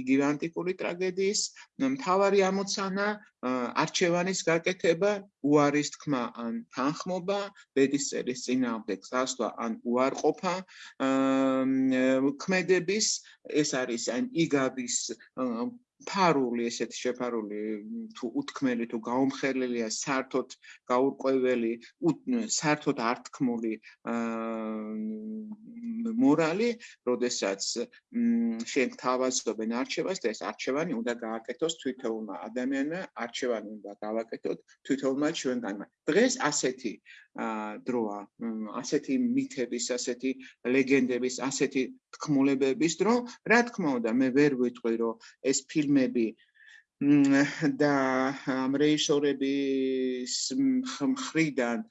S2: იგივე ანტიკური ტრაგედიის მთავარი ამოცანა, არჩევანის გაკეთება, უარის თქმა ან თანხმობა, ბედის წერის წინააღმდეგ გასვლა ან უარყოფა, ქმედების, ეს არის ან იგავის ფარული ესეთი შეფარული თუ უთქმელი თუ გაუმხელელია საერთოდ გაურკვეველი საერთოდ ართქმული მორალი, როდესაც შენ თავაზობენ არჩევას და ეს არჩევანი უნდა გააკეთოს თვითონმა ადამიანმა, არჩევანი უნდა გავაკეთოთ თვითონმა ჩვენგანმა. დღეს ასეთი დროა, ასეთი მითების, ასეთი ლეგენდების, ასეთი თქმულებების დრო, რა თქმა უნდა, მე ვერ ვიტყვი, რომ ეს ფილმები და ამ რეჟისორების მხრიდან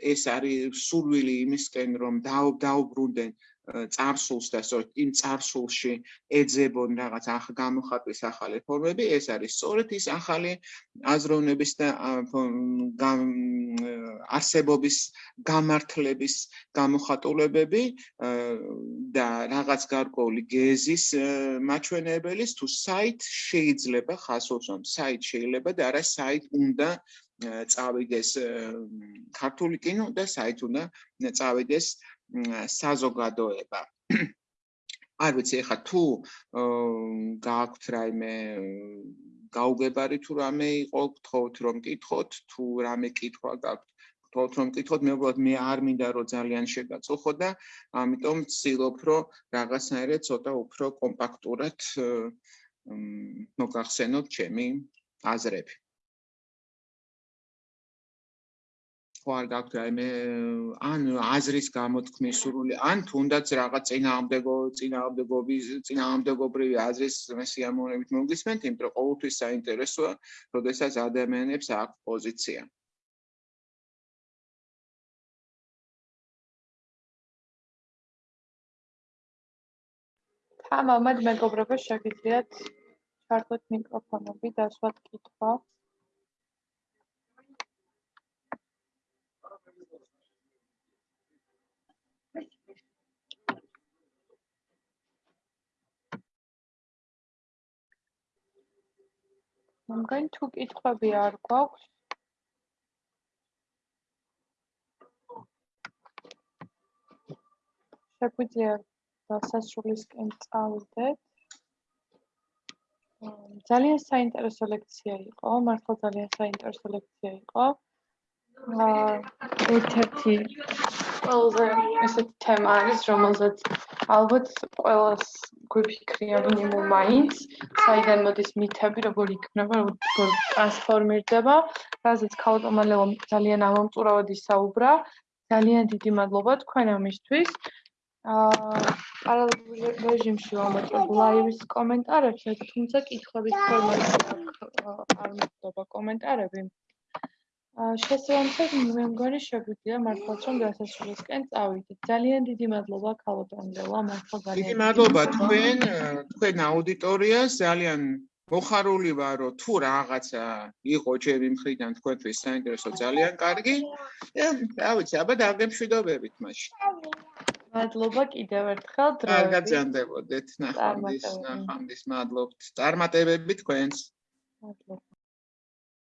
S2: ეს არის სურვილი იმისკენ რომ დაუ- დაუბრუნდნენ წარსულს და სწორედ იმ წარსულში ეძებონ რაღაც ახ გამოხატვის ახალი ფორმები ეს არის სწორედ ის ახალი აზროვნების და არსებობის გამართლების გამოხატულებები და რაღაც გარკვეული გეზის ა, მაჩვენებელის თუ საით შეიძლება ხასოს რომ საით შეიძლება და არა საით უნდა წავიდეს ქართული კინო და საით უნდა წავიდეს მ, საზოგადოება. არ ვიცი ეხა თუ გააქვთ რაიმე გაუგებარი თუ რამე იყო გთხოვთ რომ კითხოთ თუ რამე კითხვა გაქვთ გთხოვთ რომ კითხოთ მე უბრალოდ მე არ მინდა რომ ძალიან შეგაწუხო და ამიტომ ვცდილობ რომ რაღაცნაირად ცოტა უფრო კომპაქტურად მოგახსენოთ ჩემი აზრები. ხო არ გაქვთ რაიმე ან აზრის გამოთქმის სურვილი, ან თუნდაც რაღაც წინააღმდეგო წინააღმდეგობის წინააღმდეგობრივი აზრის სიამოვნებით მოგისმენთ, იმიტომ რომ ყოველთვის საინტერესოა, როდესაც ადამიანებს აქვს პოზიცია.
S1: თამამად მეგობრებო შეგიძლიათ ჩართოთ მიკროფონები და სვათ კითხვა. მე მგონი თუ კითხვები არ გვაქვს შეგვიძლია დასასრულისკენ წავიდეთ. ამ, ძალიან საინტერესო ლექცია იყო, მართლა ძალიან საინტერესო ლექცია იყო. აა ერთ-ერთი ყველაზე ესეთი თემა არის, რომელზეც ალბათ ყველას გვიფიქრია მინიმუმ მაინც, საიდან მოდის მითები, როგორ იქნება, როგორ ტრანსფორმირდება, რაზეც ქალოტომალევამ ძალიან ამომწურავად ისაუბრა. ძალიან დიდი მადლობა თქვენ ამისთვის. აა პარალელურ რეჟიმში ვამოწმებ ლაივის კომენტარებს, თუმცა კითხვების ფორმატში არ მოხდება კომენტარები. შესაბამისად მე მგონი შეგვიძლია მართლაც რომ დასასრულისკენ წავიდეთ. ძალიან დიდი მადლობა ქალბატონელო, მართლა ძალიან
S2: დიდი მადლობა თქვენ თქვენ აუდიტორიას ძალიან მოხარული ვარ რომ თუ რაღაცა იყო ჩემი მხრიდან თქვენთვის საინტერესო ძალიან კარგი. რა ვიცი, აბა დაგემშვიდობებით მაშინ.
S1: მადლობა კიდევ ერთხელ
S2: კარგად
S1: დროებით.
S2: ზანდებოდეთ ნახვამდის ნახვამდის მადლობთ წარმატებები თქვენს
S1: მადლობა.